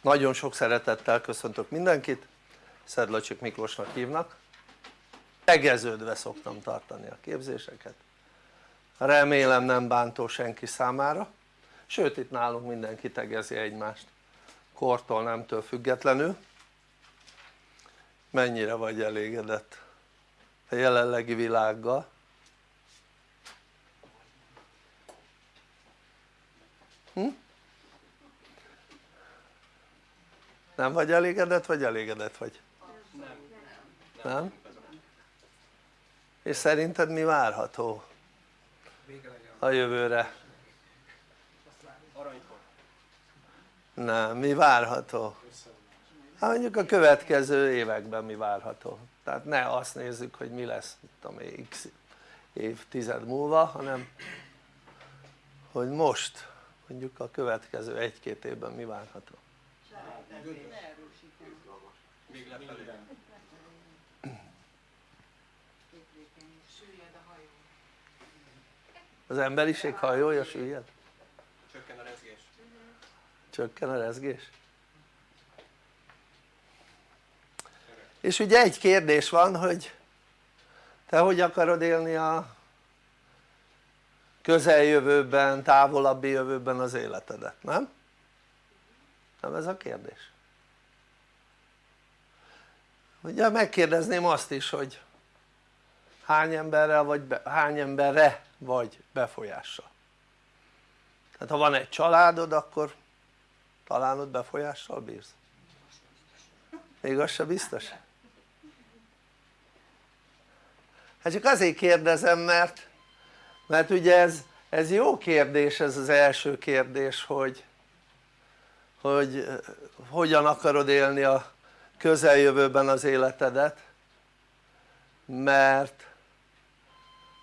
nagyon sok szeretettel köszöntök mindenkit. Szedlacsik Miklósnak hívnak. Tegeződve szoktam tartani a képzéseket. Remélem nem bántó senki számára. Sőt itt nálunk mindenki tegezi egymást. Kortól nemtől függetlenül. Mennyire vagy elégedett a jelenlegi világgal? Hm? Nem vagy elégedett vagy elégedett vagy? nem nem? és szerinted mi várható a jövőre? nem, mi várható? hát mondjuk a következő években mi várható tehát ne azt nézzük hogy mi lesz tudom x évtized múlva hanem hogy most mondjuk a következő egy-két évben mi várható az emberiség hajója süllyed? csökken a rezgés csökken a rezgés? és ugye egy kérdés van hogy te hogy akarod élni a közeljövőben, távolabbi jövőben az életedet, nem? nem ez a kérdés? Ugye megkérdezném azt is hogy hány emberrel vagy be, hány emberre vagy befolyással tehát ha van egy családod akkor talán ott befolyással bírsz még az se biztos? hát csak azért kérdezem mert mert ugye ez, ez jó kérdés ez az első kérdés hogy hogy hogyan akarod élni a közeljövőben az életedet mert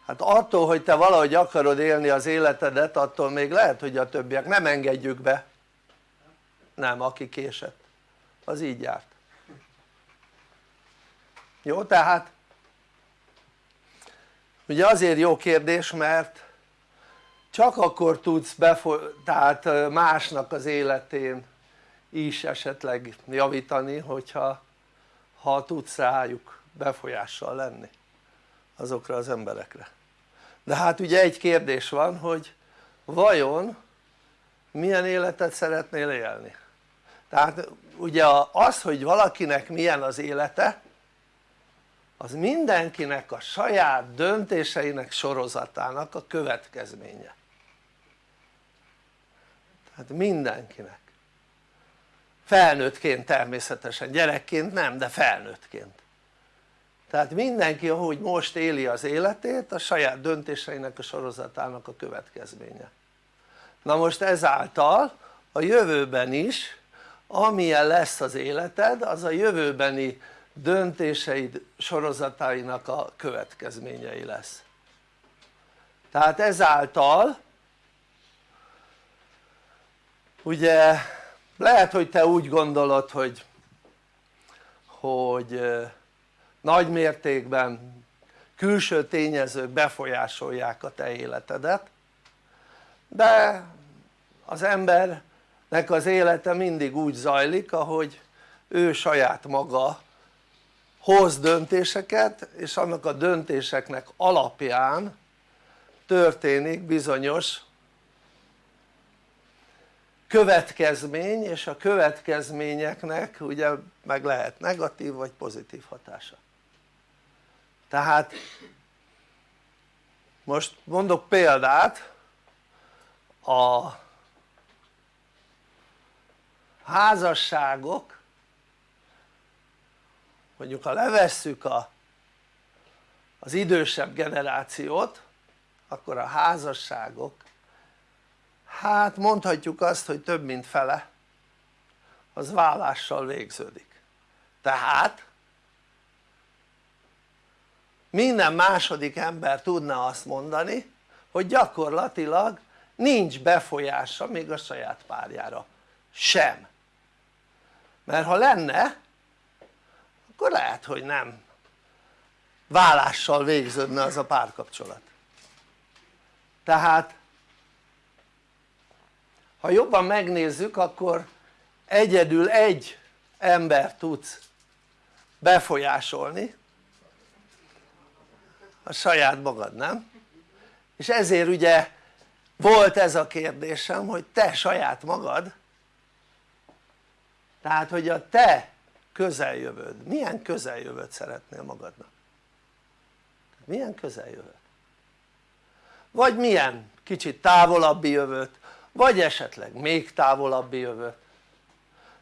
hát attól hogy te valahogy akarod élni az életedet attól még lehet hogy a többiek nem engedjük be. Nem aki késett az így járt. Jó tehát ugye azért jó kérdés mert csak akkor tudsz tehát másnak az életén is esetleg javítani hogyha ha tudsz rájuk befolyással lenni azokra az emberekre. De hát ugye egy kérdés van hogy vajon milyen életet szeretnél élni? Tehát ugye az hogy valakinek milyen az élete az mindenkinek a saját döntéseinek sorozatának a következménye. Tehát mindenkinek felnőttként természetesen, gyerekként nem de felnőttként. Tehát mindenki ahogy most éli az életét a saját döntéseinek a sorozatának a következménye. Na most ezáltal a jövőben is amilyen lesz az életed az a jövőbeni döntéseid sorozatainak a következményei lesz. Tehát ezáltal ugye lehet hogy te úgy gondolod hogy hogy nagy mértékben külső tényezők befolyásolják a te életedet de az embernek az élete mindig úgy zajlik ahogy ő saját maga hoz döntéseket és annak a döntéseknek alapján történik bizonyos következmény és a következményeknek ugye meg lehet negatív vagy pozitív hatása. Tehát most mondok példát a házasságok mondjuk ha levesszük a, az idősebb generációt akkor a házasságok hát mondhatjuk azt hogy több mint fele. Az vállással végződik. Tehát minden második ember tudna azt mondani hogy gyakorlatilag nincs befolyása még a saját párjára. Sem. Mert ha lenne akkor lehet hogy nem. Vállással végződne az a párkapcsolat. Tehát ha jobban megnézzük akkor egyedül egy ember tudsz befolyásolni a saját magad nem? és ezért ugye volt ez a kérdésem hogy te saját magad tehát hogy a te közeljövőd, milyen közeljövőt szeretnél magadnak? milyen közeljövőt? vagy milyen kicsit távolabbi jövőt vagy esetleg még távolabbi jövőt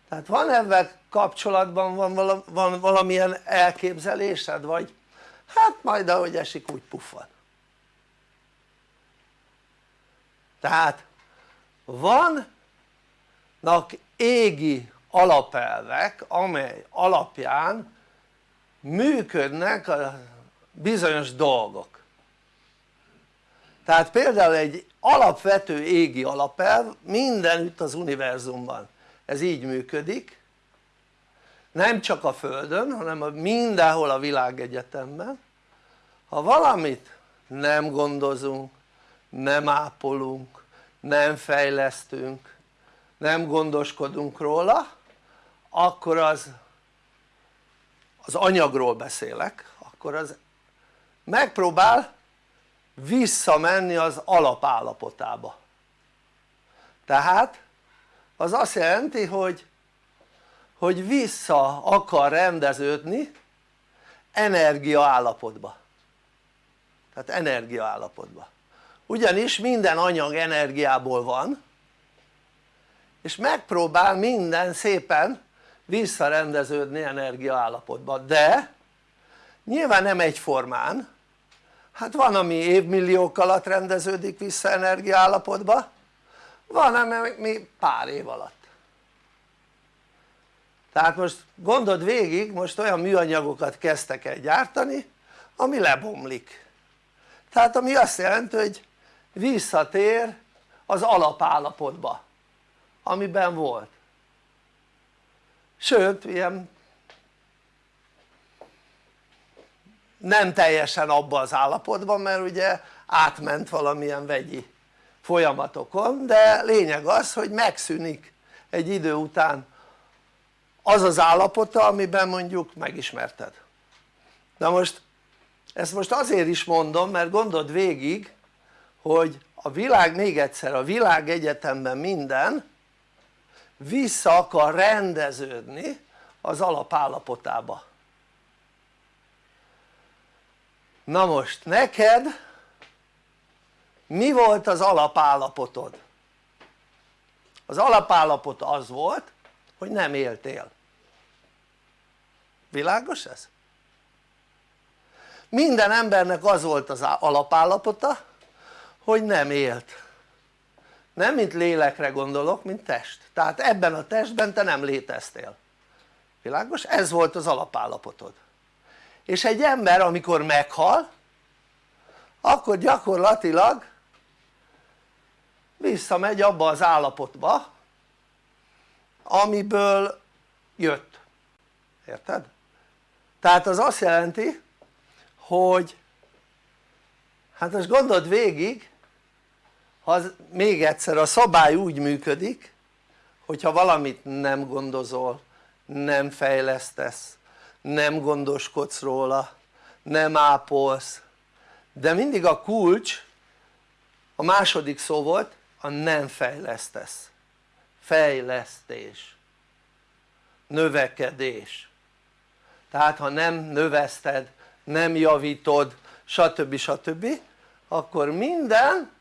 tehát van ebben kapcsolatban van, van valamilyen elképzelésed vagy? Hát majd ahogy esik úgy puffad. Tehát vannak égi alapelvek amely alapján működnek a bizonyos dolgok. Tehát például egy alapvető égi alapelv mindenütt az univerzumban. Ez így működik. Nem csak a földön hanem mindenhol a világegyetemben. Ha valamit nem gondozunk, nem ápolunk, nem fejlesztünk, nem gondoskodunk róla akkor az az anyagról beszélek akkor az megpróbál visszamenni az alapállapotába. Tehát az azt jelenti hogy hogy vissza akar rendeződni energia állapotba. Tehát energia állapotba. Ugyanis minden anyag energiából van és megpróbál minden szépen visszarendeződni energia állapotba. De nyilván nem egyformán hát van ami évmilliók alatt rendeződik vissza energia állapotba van ami pár év alatt. Tehát most gondold végig most olyan műanyagokat kezdtek el gyártani ami lebomlik. Tehát ami azt jelenti hogy visszatér az alapállapotba amiben volt. Sőt ilyen nem teljesen abba az állapotban mert ugye átment valamilyen vegyi folyamatokon de lényeg az hogy megszűnik egy idő után az az állapota amiben mondjuk megismerted. Na most ezt most azért is mondom mert gondold végig hogy a világ még egyszer a világ egyetemben minden vissza akar rendeződni az alapállapotába na most neked mi volt az alapállapotod? az alapállapot az volt hogy nem éltél világos ez? minden embernek az volt az alapállapota hogy nem élt nem mint lélekre gondolok mint test tehát ebben a testben te nem léteztél világos? ez volt az alapállapotod és egy ember amikor meghal akkor gyakorlatilag visszamegy abba az állapotba amiből jött, érted? tehát az azt jelenti hogy hát most gondold végig ha még egyszer a szabály úgy működik hogyha valamit nem gondozol, nem fejlesztesz, nem gondoskodsz róla, nem ápolsz. De mindig a kulcs a második szó volt a nem fejlesztesz. Fejlesztés. Növekedés. Tehát ha nem növeszted, nem javítod stb. stb. akkor minden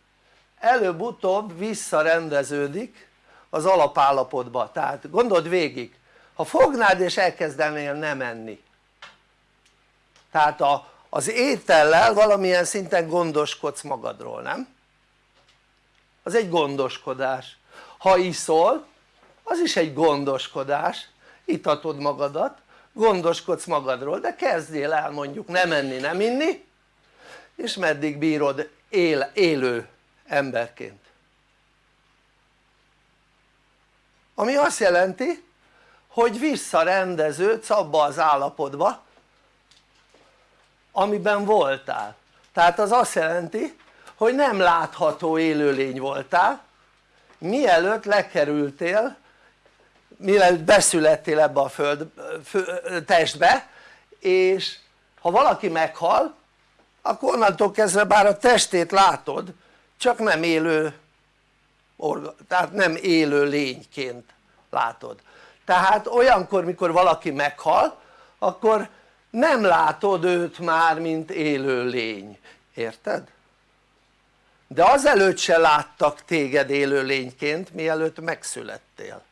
előbb-utóbb visszarendeződik az alapállapotba. Tehát gondold végig ha fognád és elkezdenél nem enni. Tehát a, az étellel valamilyen szinten gondoskodsz magadról nem? az egy gondoskodás. Ha iszol az is egy gondoskodás. Itatod magadat gondoskodsz magadról de kezdjél el mondjuk nem enni nem inni és meddig bírod él, élő emberként. Ami azt jelenti hogy visszarendeződsz abba az állapotba amiben voltál. Tehát az azt jelenti hogy nem látható élőlény voltál mielőtt lekerültél mielőtt beszülettél ebbe a föld, fő, testbe és ha valaki meghal akkor onnantól kezdve bár a testét látod csak nem élő tehát nem élő lényként látod tehát olyankor mikor valaki meghal akkor nem látod őt már mint élő lény, érted? de azelőtt se láttak téged élő lényként mielőtt megszülettél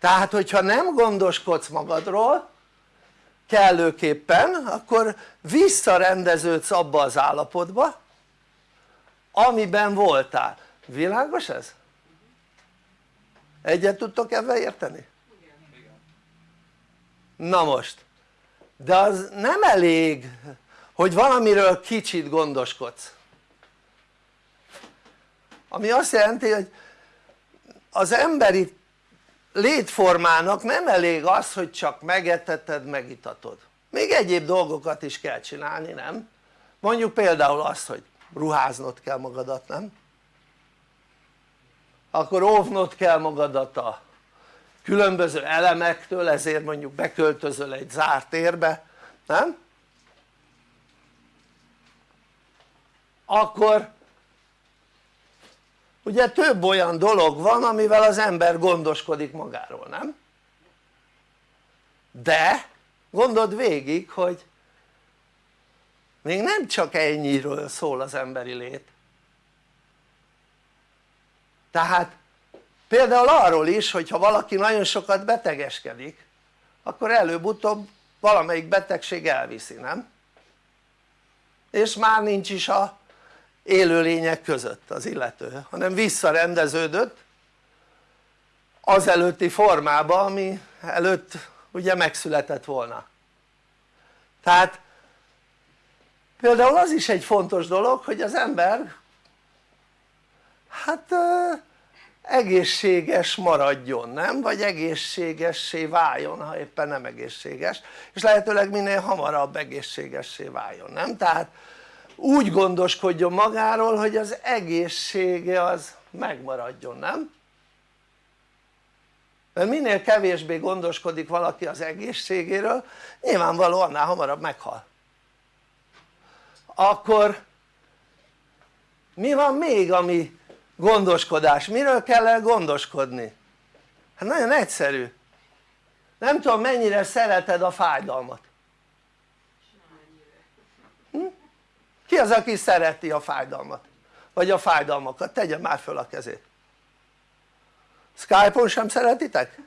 tehát hogyha nem gondoskodsz magadról kellőképpen akkor visszarendeződsz abba az állapotba amiben voltál, világos ez? Egyet tudtok ebben érteni? na most de az nem elég hogy valamiről kicsit gondoskodsz ami azt jelenti hogy az emberi létformának nem elég az hogy csak megeteted megitatod még egyéb dolgokat is kell csinálni nem? mondjuk például azt hogy ruháznod kell magadat nem? Akkor óvnod kell magadat a különböző elemektől ezért mondjuk beköltözöl egy zárt térbe nem? akkor ugye több olyan dolog van amivel az ember gondoskodik magáról, nem? de gondold végig hogy még nem csak ennyiről szól az emberi lét tehát például arról is hogyha valaki nagyon sokat betegeskedik akkor előbb-utóbb valamelyik betegség elviszi, nem? és már nincs is a élőlények között az illető hanem visszarendeződött az előtti formába ami előtt ugye megszületett volna tehát például az is egy fontos dolog hogy az ember hát egészséges maradjon, nem? vagy egészségessé váljon ha éppen nem egészséges és lehetőleg minél hamarabb egészségessé váljon, nem? tehát úgy gondoskodjon magáról hogy az egészsége az megmaradjon, nem? mert minél kevésbé gondoskodik valaki az egészségéről nyilvánvalóan annál hamarabb meghal akkor mi van még ami gondoskodás, miről kell el gondoskodni? hát nagyon egyszerű nem tudom mennyire szereted a fájdalmat hm? ki az aki szereti a fájdalmat? vagy a fájdalmakat? tegye már föl a kezét Skype-on sem szeretitek?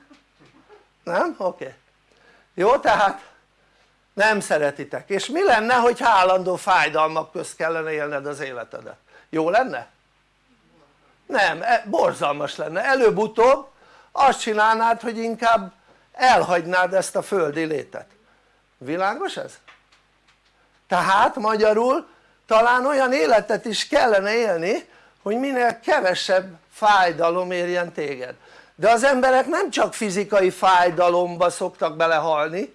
nem? oké okay. jó tehát nem szeretitek és mi lenne hogy állandó fájdalmak közt kellene élned az életedet? jó lenne? Nem, e, borzalmas lenne, előbb-utóbb azt csinálnád hogy inkább elhagynád ezt a földi létet. Világos ez? tehát magyarul talán olyan életet is kellene élni hogy minél kevesebb fájdalom érjen téged. De az emberek nem csak fizikai fájdalomba szoktak belehalni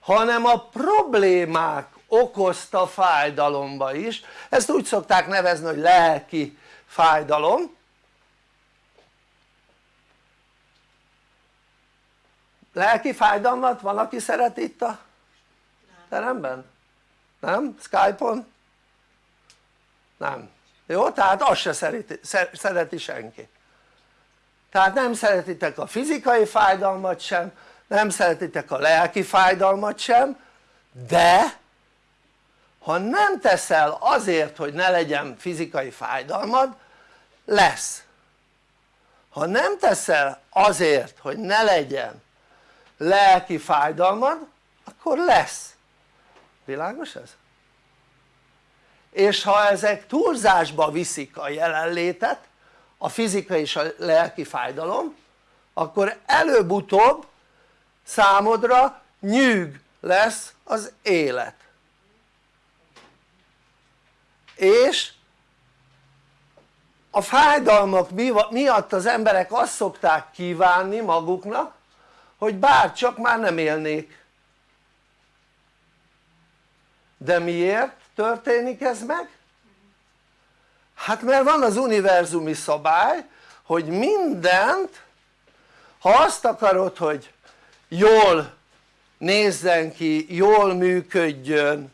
hanem a problémák okozta fájdalomba is, ezt úgy szokták nevezni hogy lelki fájdalom lelki fájdalmat van aki szeret itt a teremben? nem? skype-on? nem, jó? tehát azt se szereti, szereti senki tehát nem szeretitek a fizikai fájdalmat sem nem szeretitek a lelki fájdalmat sem de ha nem teszel azért hogy ne legyen fizikai fájdalmad lesz. Ha nem teszel azért hogy ne legyen lelki fájdalmad akkor lesz. Világos ez? és ha ezek túlzásba viszik a jelenlétet a fizikai és a lelki fájdalom akkor előbb-utóbb számodra nyűg lesz az élet és a fájdalmak miatt az emberek azt szokták kívánni maguknak hogy bár csak már nem élnék de miért történik ez meg? hát mert van az univerzumi szabály hogy mindent ha azt akarod hogy jól nézzen ki, jól működjön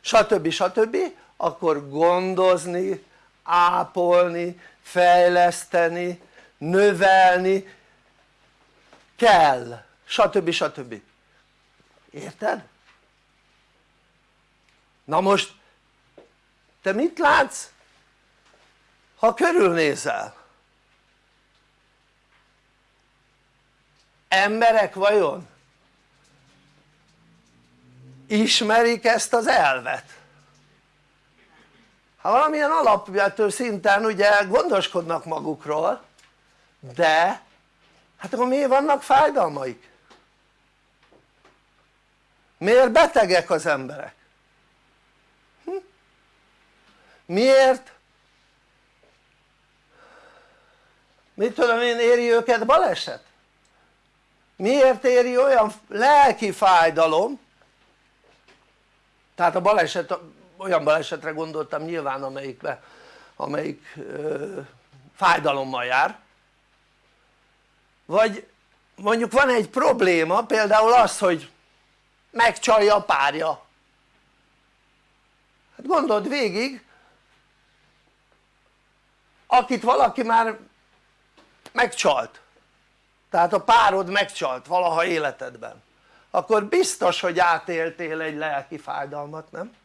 stb. stb. Akkor gondozni, ápolni, fejleszteni, növelni kell stb. stb. érted? na most te mit látsz ha körülnézel? emberek vajon ismerik ezt az elvet? Ha valamilyen alapvető szinten ugye gondoskodnak magukról de hát akkor miért vannak fájdalmaik? miért betegek az emberek? Hm? miért mit tudom én éri őket baleset? miért éri olyan lelki fájdalom tehát a baleset olyan balesetre gondoltam nyilván amelyikbe, amelyik ö, fájdalommal jár. Vagy mondjuk van egy probléma például az hogy megcsalja a párja. Hát gondold végig akit valaki már megcsalt. Tehát a párod megcsalt valaha életedben. Akkor biztos hogy átéltél egy lelki fájdalmat nem?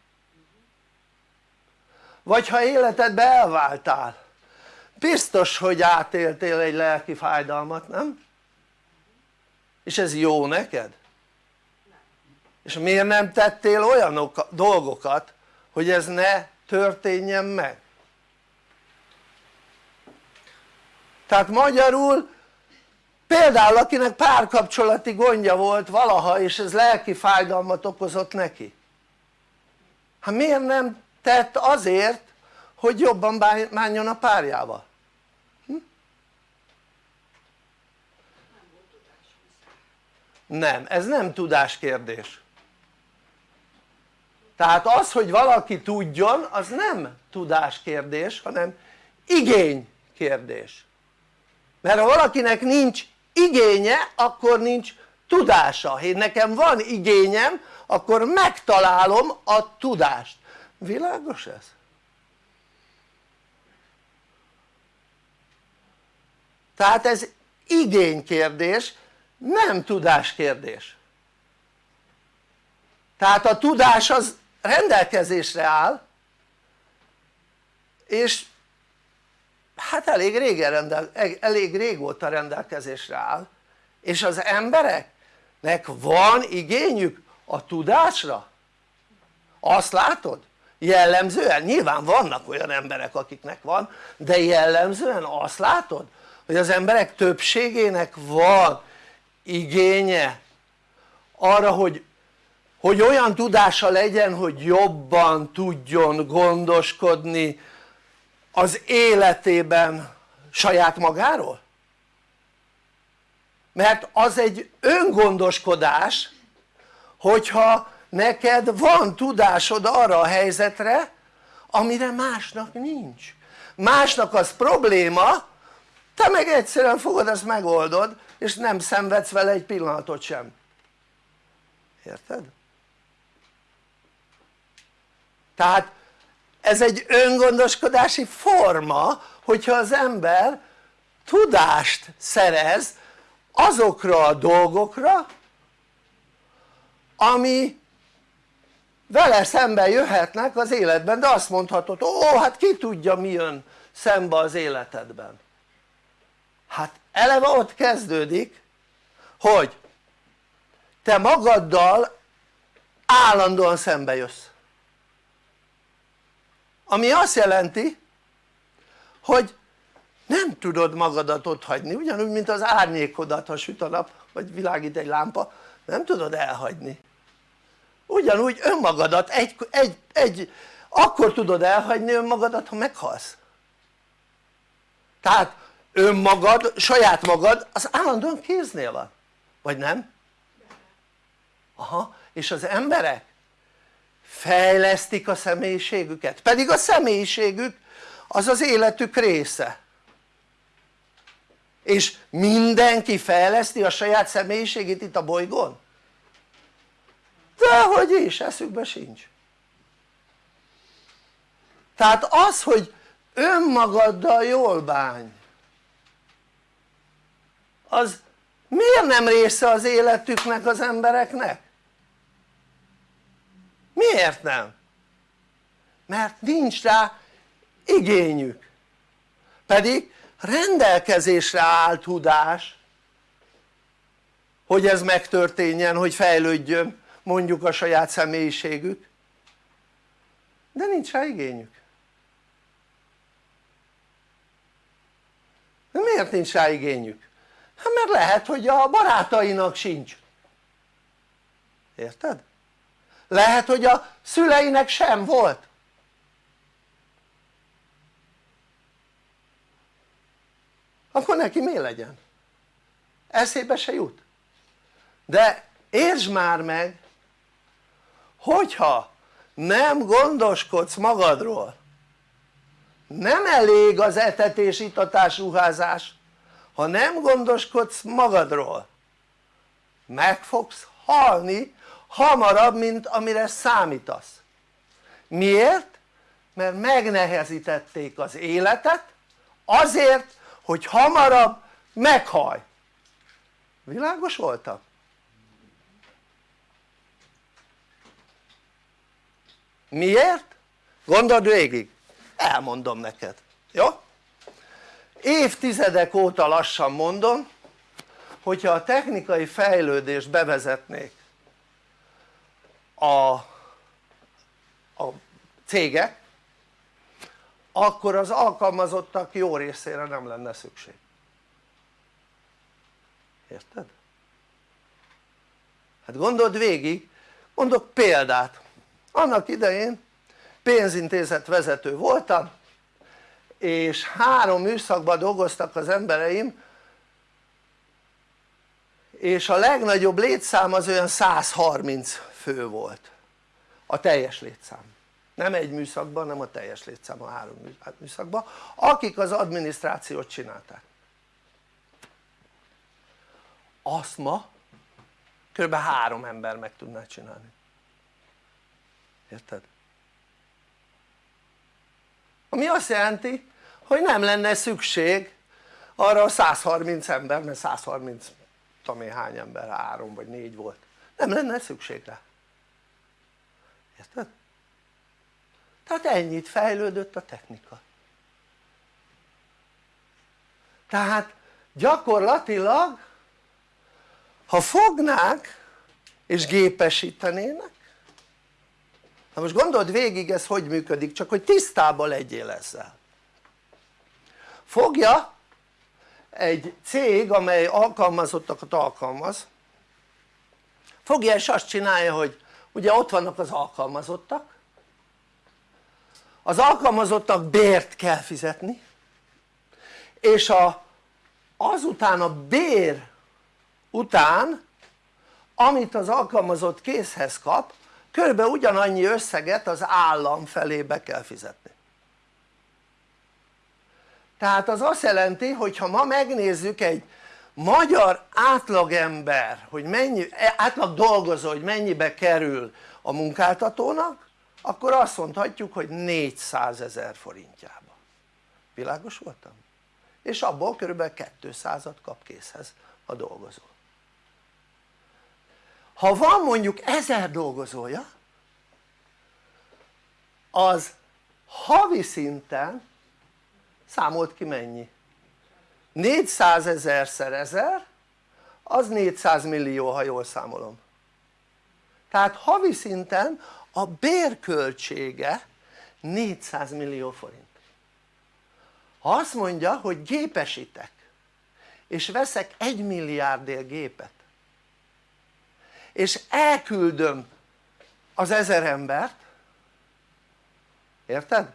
Vagy ha életedbe elváltál biztos hogy átéltél egy lelki fájdalmat nem? és ez jó neked? és miért nem tettél olyan dolgokat hogy ez ne történjen meg? tehát magyarul például akinek párkapcsolati gondja volt valaha és ez lelki fájdalmat okozott neki hát miért nem tett azért hogy jobban bánjon a párjával. Hm? nem, ez nem tudás kérdés tehát az hogy valaki tudjon az nem tudás kérdés hanem igény kérdés. Mert ha valakinek nincs igénye akkor nincs tudása, én nekem van igényem akkor megtalálom a tudást, világos ez? tehát ez igénykérdés nem tudáskérdés tehát a tudás az rendelkezésre áll és hát elég régen rendel, elég régóta rendelkezésre áll és az embereknek van igényük a tudásra? azt látod? Jellemzően, nyilván vannak olyan emberek akiknek van de jellemzően azt látod hogy az emberek többségének van igénye arra hogy, hogy olyan tudása legyen hogy jobban tudjon gondoskodni az életében saját magáról? mert az egy öngondoskodás hogyha neked van tudásod arra a helyzetre amire másnak nincs másnak az probléma te meg egyszerűen fogod ezt megoldod és nem szenvedsz vele egy pillanatot sem érted? tehát ez egy öngondoskodási forma hogyha az ember tudást szerez azokra a dolgokra ami vele szembe jöhetnek az életben de azt mondhatod ó hát ki tudja mi jön szembe az életedben. Hát eleve ott kezdődik hogy te magaddal állandóan szembe jössz. Ami azt jelenti hogy nem tudod magadat ott hagyni. Ugyanúgy mint az árnyékodat ha süt a nap vagy világít egy lámpa nem tudod elhagyni ugyanúgy önmagadat egy, egy, egy akkor tudod elhagyni önmagadat ha meghalsz. Tehát önmagad, saját magad az állandóan kéznél van. Vagy nem? aha. És az emberek fejlesztik a személyiségüket. Pedig a személyiségük az az életük része. És mindenki fejleszti a saját személyiségét itt a bolygón? Dehogy is, eszükbe sincs tehát az hogy önmagaddal jól bánj az miért nem része az életüknek az embereknek? miért nem? mert nincs rá igényük pedig rendelkezésre áll tudás hogy ez megtörténjen, hogy fejlődjön mondjuk a saját személyiségük de nincs rá igényük de miért nincs rá igényük? hát mert lehet hogy a barátainak sincs érted? lehet hogy a szüleinek sem volt akkor neki mi legyen? eszébe se jut de értsd már meg hogyha nem gondoskodsz magadról nem elég az etetés, itatás, ruházás ha nem gondoskodsz magadról meg fogsz halni hamarabb mint amire számítasz miért? mert megnehezítették az életet azért hogy hamarabb meghaj világos voltam? Miért? gondold végig elmondom neked, jó? évtizedek óta lassan mondom hogyha a technikai fejlődést bevezetnék a, a cégek akkor az alkalmazottak jó részére nem lenne szükség érted? hát gondold végig mondok példát annak idején pénzintézet vezető voltam és három műszakban dolgoztak az embereim és a legnagyobb létszám az olyan 130 fő volt. A teljes létszám. Nem egy műszakban, nem a teljes létszám a három hát műszakban. Akik az adminisztrációt csinálták. Azt ma kb. három ember meg tudná csinálni érted? ami azt jelenti hogy nem lenne szükség arra a 130 ember mert 130 tudom hány ember, három vagy négy volt nem lenne szükség rá érted? tehát ennyit fejlődött a technika tehát gyakorlatilag ha fognák és gépesítenének na most gondold végig ez hogy működik csak hogy tisztában legyél ezzel. Fogja egy cég amely alkalmazottakat alkalmaz. Fogja és azt csinálja hogy ugye ott vannak az alkalmazottak. Az alkalmazottak bért kell fizetni és a, azután a bér után amit az alkalmazott készhez kap körülbelül ugyanannyi összeget az állam felé be kell fizetni. Tehát az azt jelenti hogy ha ma megnézzük egy magyar átlagember hogy mennyi, átlag dolgozó hogy mennyibe kerül a munkáltatónak akkor azt mondhatjuk hogy 400 ezer forintjába. Világos voltam? és abból körülbelül 200-at kap készhez a dolgozó ha van mondjuk ezer dolgozója az havi szinten számolt ki mennyi? 400 ezerszer ezer az 400 millió ha jól számolom tehát havi szinten a bérköltsége 400 millió forint ha azt mondja hogy gépesítek és veszek egy milliárdért gépet és elküldöm az ezer embert. Érted?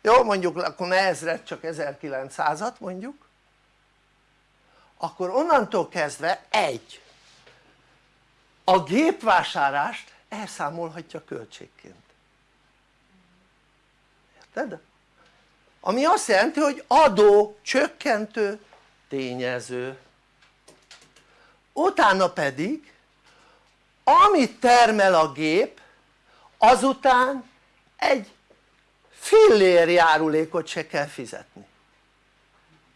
jó mondjuk akkor ne ezret csak 1900-at mondjuk. Akkor onnantól kezdve egy. A gépvásárlást elszámolhatja költségként. Érted? ami azt jelenti hogy adó csökkentő tényező. Utána pedig amit termel a gép azután egy fillér járulékot se kell fizetni.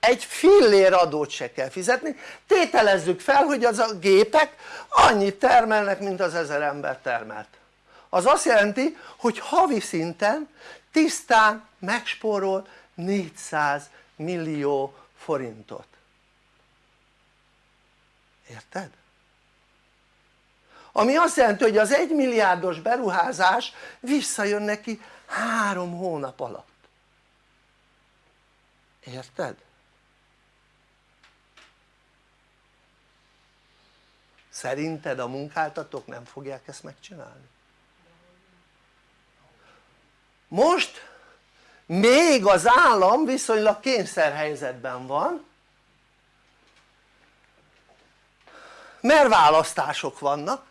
Egy fillér adót se kell fizetni. Tételezzük fel hogy az a gépek annyit termelnek mint az ezer ember termelt. Az azt jelenti hogy havi szinten tisztán megspórol 400 millió forintot. Érted? Ami azt jelenti hogy az 1 milliárdos beruházás visszajön neki három hónap alatt érted? szerinted a munkáltatók nem fogják ezt megcsinálni? most még az állam viszonylag kényszerhelyzetben van mert választások vannak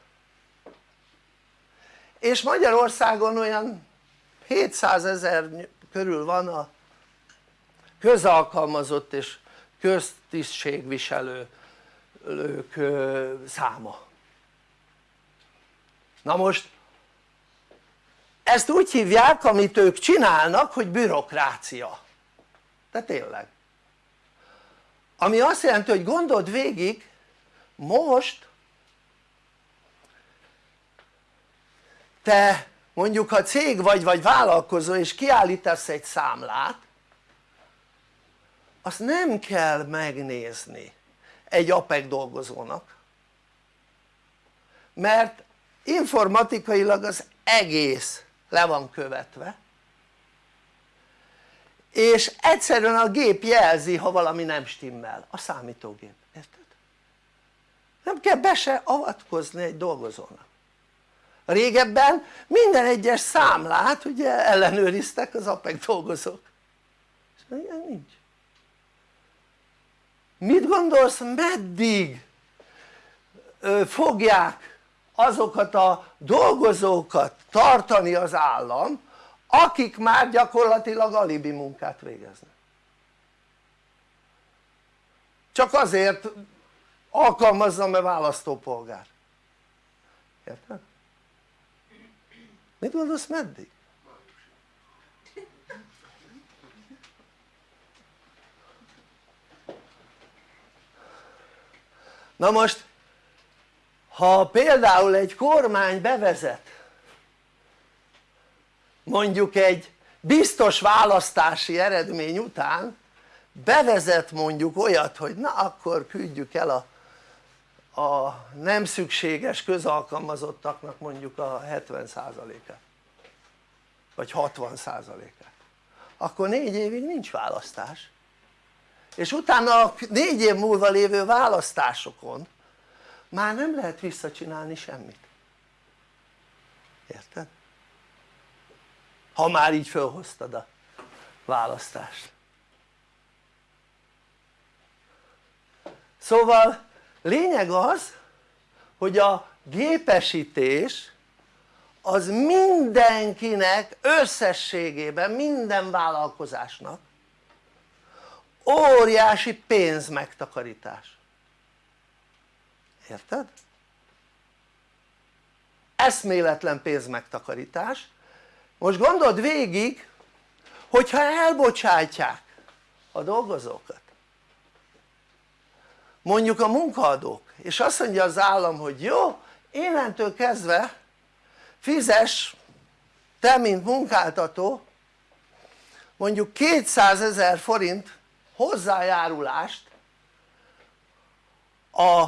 és Magyarországon olyan 700 ezer körül van a közalkalmazott és köztisztségviselők száma. Na most ezt úgy hívják amit ők csinálnak hogy bürokrácia. De tényleg. Ami azt jelenti hogy gondold végig most te mondjuk ha cég vagy vagy vállalkozó és kiállítasz egy számlát azt nem kell megnézni egy APEC dolgozónak. Mert informatikailag az egész le van követve. És egyszerűen a gép jelzi ha valami nem stimmel, a számítógép, érted? nem kell be se avatkozni egy dolgozónak régebben minden egyes számlát ugye ellenőriztek az APEC dolgozók. És ilyen nincs. Mit gondolsz meddig fogják azokat a dolgozókat tartani az állam akik már gyakorlatilag alibi munkát végeznek? Csak azért alkalmazzam-e választópolgár? Érted? Mit gondolsz meddig? na most ha például egy kormány bevezet mondjuk egy biztos választási eredmény után bevezet mondjuk olyat hogy na akkor küldjük el a, a nem szükséges közalkalmazottaknak mondjuk a 70%-át vagy 60%-át akkor négy évig nincs választás. És utána a négy év múlva lévő választásokon már nem lehet visszacsinálni semmit. Érted? ha már így felhoztad a választást. Szóval lényeg az hogy a gépesítés az mindenkinek összességében minden vállalkozásnak óriási pénzmegtakarítás érted? eszméletlen pénzmegtakarítás most gondold végig hogyha elbocsátják a dolgozókat mondjuk a munkaadók. És azt mondja az állam hogy jó innentől kezdve fizes te mint munkáltató mondjuk 200 ezer forint hozzájárulást a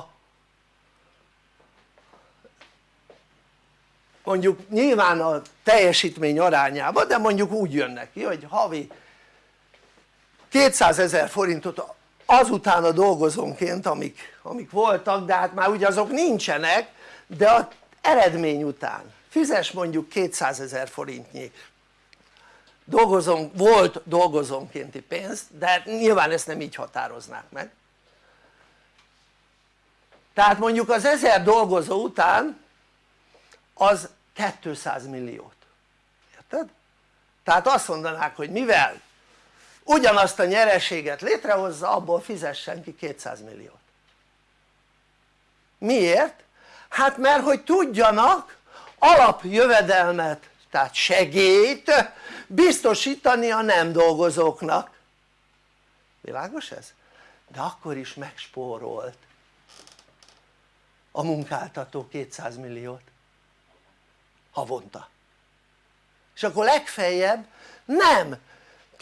mondjuk nyilván a teljesítmény arányában de mondjuk úgy jön neki hogy havi 200 ezer forintot azután a dolgozónként amik, amik voltak de hát már ugye azok nincsenek de az eredmény után fizes mondjuk 200 ezer forintnyi dolgozom, volt dolgozónkénti pénzt de hát nyilván ezt nem így határoznák meg tehát mondjuk az 1000 dolgozó után az 200 milliót érted? tehát azt mondanák hogy mivel ugyanazt a nyereséget létrehozza abból fizessen ki 200 milliót miért? hát mert hogy tudjanak alapjövedelmet tehát segélyt biztosítani a nem dolgozóknak világos ez? de akkor is megspórolt a munkáltató 200 milliót havonta és akkor legfeljebb nem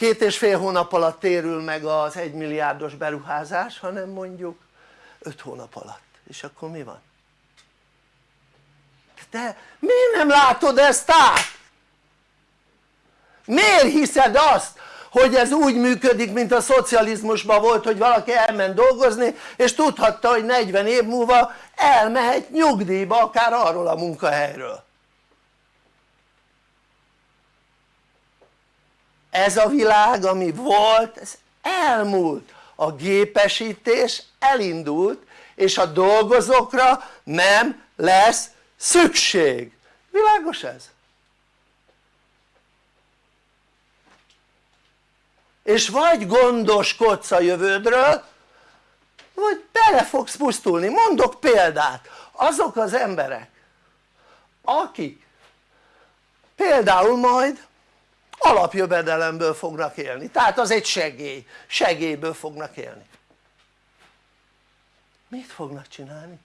két és fél hónap alatt térül meg az egy milliárdos beruházás hanem mondjuk öt hónap alatt és akkor mi van? te miért nem látod ezt át? miért hiszed azt hogy ez úgy működik mint a szocializmusban volt hogy valaki elment dolgozni és tudhatta hogy 40 év múlva elmehet nyugdíjba akár arról a munkahelyről ez a világ ami volt ez elmúlt. A gépesítés elindult és a dolgozókra nem lesz szükség, világos ez? és vagy gondoskodsz a jövődről vagy bele fogsz pusztulni, mondok példát. Azok az emberek akik például majd alapjövedelemből fognak élni, tehát az egy segély, segélyből fognak élni. Mit fognak csinálni?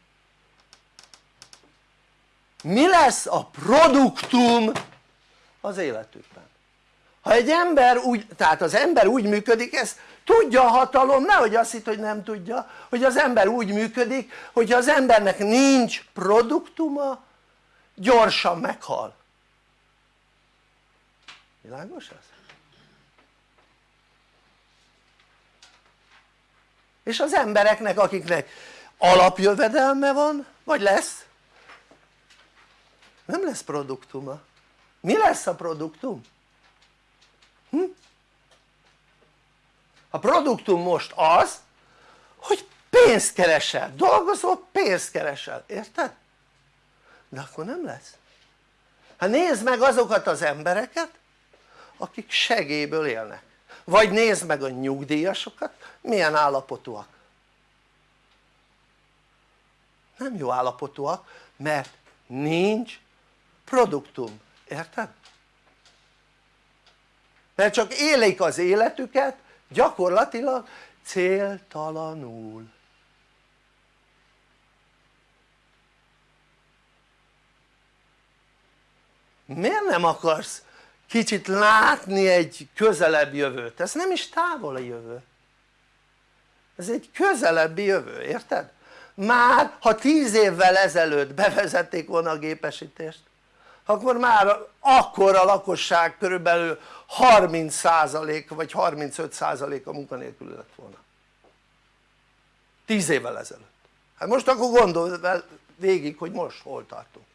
mi lesz a produktum az életükben? Ha egy ember úgy, tehát az ember úgy működik, ez tudja a hatalom, nehogy azt hitt hogy nem tudja, hogy az ember úgy működik, hogy az embernek nincs produktuma, gyorsan meghal világos ez? és az embereknek akiknek alapjövedelme van vagy lesz nem lesz produktuma mi lesz a produktum? Hm? a produktum most az hogy pénzt keresel, dolgozol pénzt keresel, érted? de akkor nem lesz hát nézd meg azokat az embereket akik segélyből élnek. Vagy nézd meg a nyugdíjasokat milyen állapotúak. Nem jó állapotúak mert nincs produktum, érted? mert csak élik az életüket gyakorlatilag céltalanul. Miért nem akarsz kicsit látni egy közelebb jövőt? ez nem is távoli jövő ez egy közelebbi jövő, érted? már ha tíz évvel ezelőtt bevezették volna a gépesítést akkor már akkor a lakosság körülbelül 30% vagy 35% a munkanélkül lett volna 10 évvel ezelőtt hát most akkor gondolj végig hogy most hol tartunk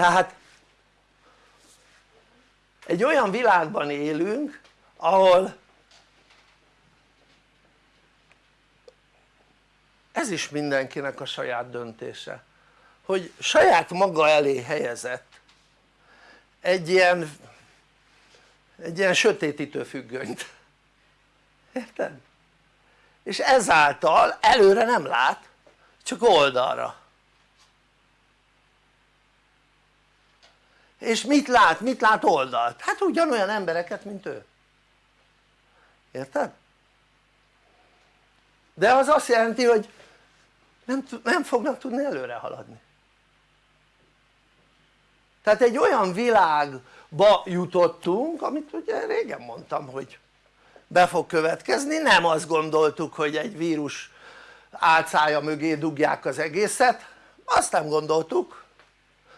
tehát egy olyan világban élünk ahol ez is mindenkinek a saját döntése hogy saját maga elé helyezett egy ilyen egy ilyen sötétítő függönyt érted? és ezáltal előre nem lát csak oldalra és mit lát? mit lát oldalt? hát ugyanolyan embereket mint ő érted? de az azt jelenti hogy nem, nem fognak tudni előre haladni tehát egy olyan világba jutottunk amit ugye régen mondtam hogy be fog következni, nem azt gondoltuk hogy egy vírus álcája mögé dugják az egészet azt nem gondoltuk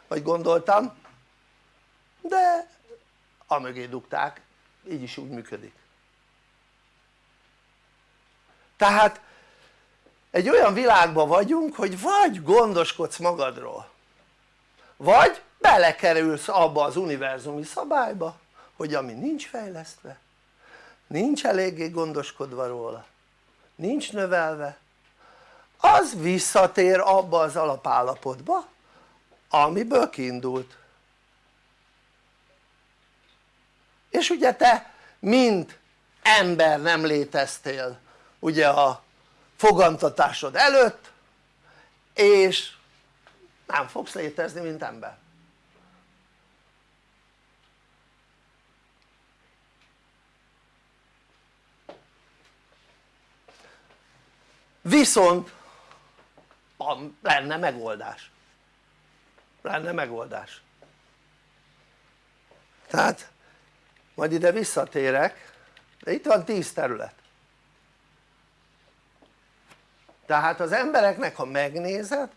vagy gondoltam de amögé dugták így is úgy működik. Tehát egy olyan világban vagyunk hogy vagy gondoskodsz magadról vagy belekerülsz abba az univerzumi szabályba hogy ami nincs fejlesztve nincs eléggé gondoskodva róla nincs növelve az visszatér abba az alapállapotba amiből kiindult és ugye te mint ember nem léteztél ugye a fogantatásod előtt és nem fogsz létezni mint ember. Viszont lenne megoldás. Lenne megoldás. Tehát majd ide visszatérek. De itt van 10 terület. Tehát az embereknek ha megnézed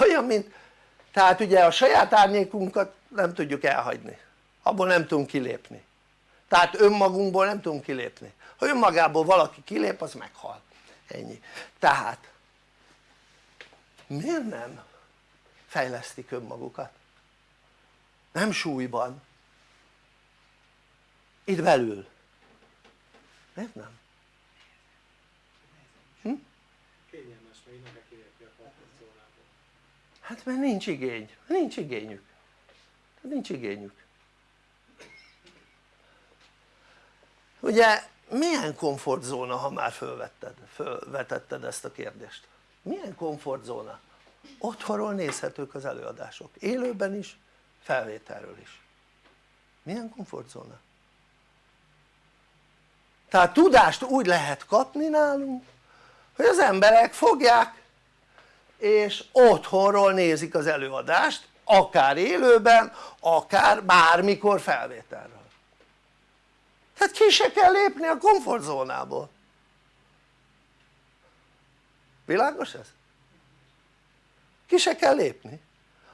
olyan mint tehát ugye a saját árnyékunkat nem tudjuk elhagyni. Abból nem tudunk kilépni. Tehát önmagunkból nem tudunk kilépni. Ha önmagából valaki kilép az meghal. Ennyi. Tehát miért nem fejlesztik önmagukat? nem súlyban itt belül miért nem? Hm? kényelmes még nem kilépni a hát mert nincs igény, nincs igényük nincs igényük ugye milyen komfortzóna ha már fölvetted, fölvetetted ezt a kérdést? milyen komfortzóna? otthonról nézhetők az előadások, élőben is, felvételről is milyen komfortzóna? Tehát tudást úgy lehet kapni nálunk hogy az emberek fogják és otthonról nézik az előadást akár élőben akár bármikor felvételről. Tehát ki se kell lépni a komfortzónából. Világos ez? ki se kell lépni.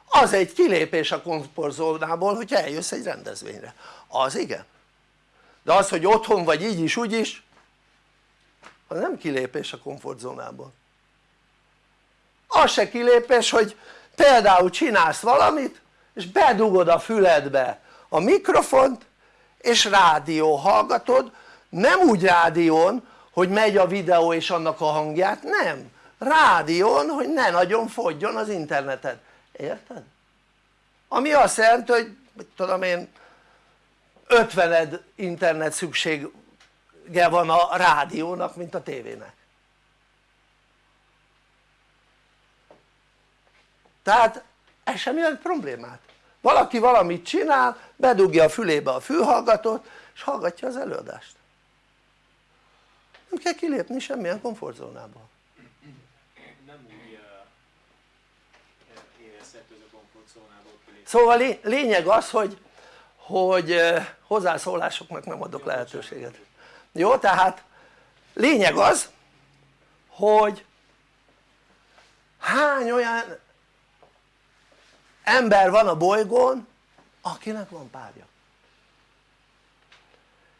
Az egy kilépés a komfortzónából hogyha eljössz egy rendezvényre. Az igen de az hogy otthon vagy így is úgy is az nem kilépés a komfortzónából. Az se kilépés hogy például csinálsz valamit és bedugod a füledbe a mikrofont és rádió hallgatod. Nem úgy rádión hogy megy a videó és annak a hangját, nem. Rádión hogy ne nagyon fogjon az interneted, érted? ami azt jelenti hogy tudom én 50 internet szüksége van a rádiónak mint a tévének. Tehát ez sem jelent problémát. Valaki valamit csinál bedugja a fülébe a fülhallgatót és hallgatja az előadást. Nem kell kilépni semmilyen komfortzónából. Nem úgy érezhető ez a komfortzónából kilépni. Szóval lényeg az hogy hogy hozzászólásoknak nem adok lehetőséget. Jó tehát lényeg az hogy hány olyan ember van a bolygón akinek van párja?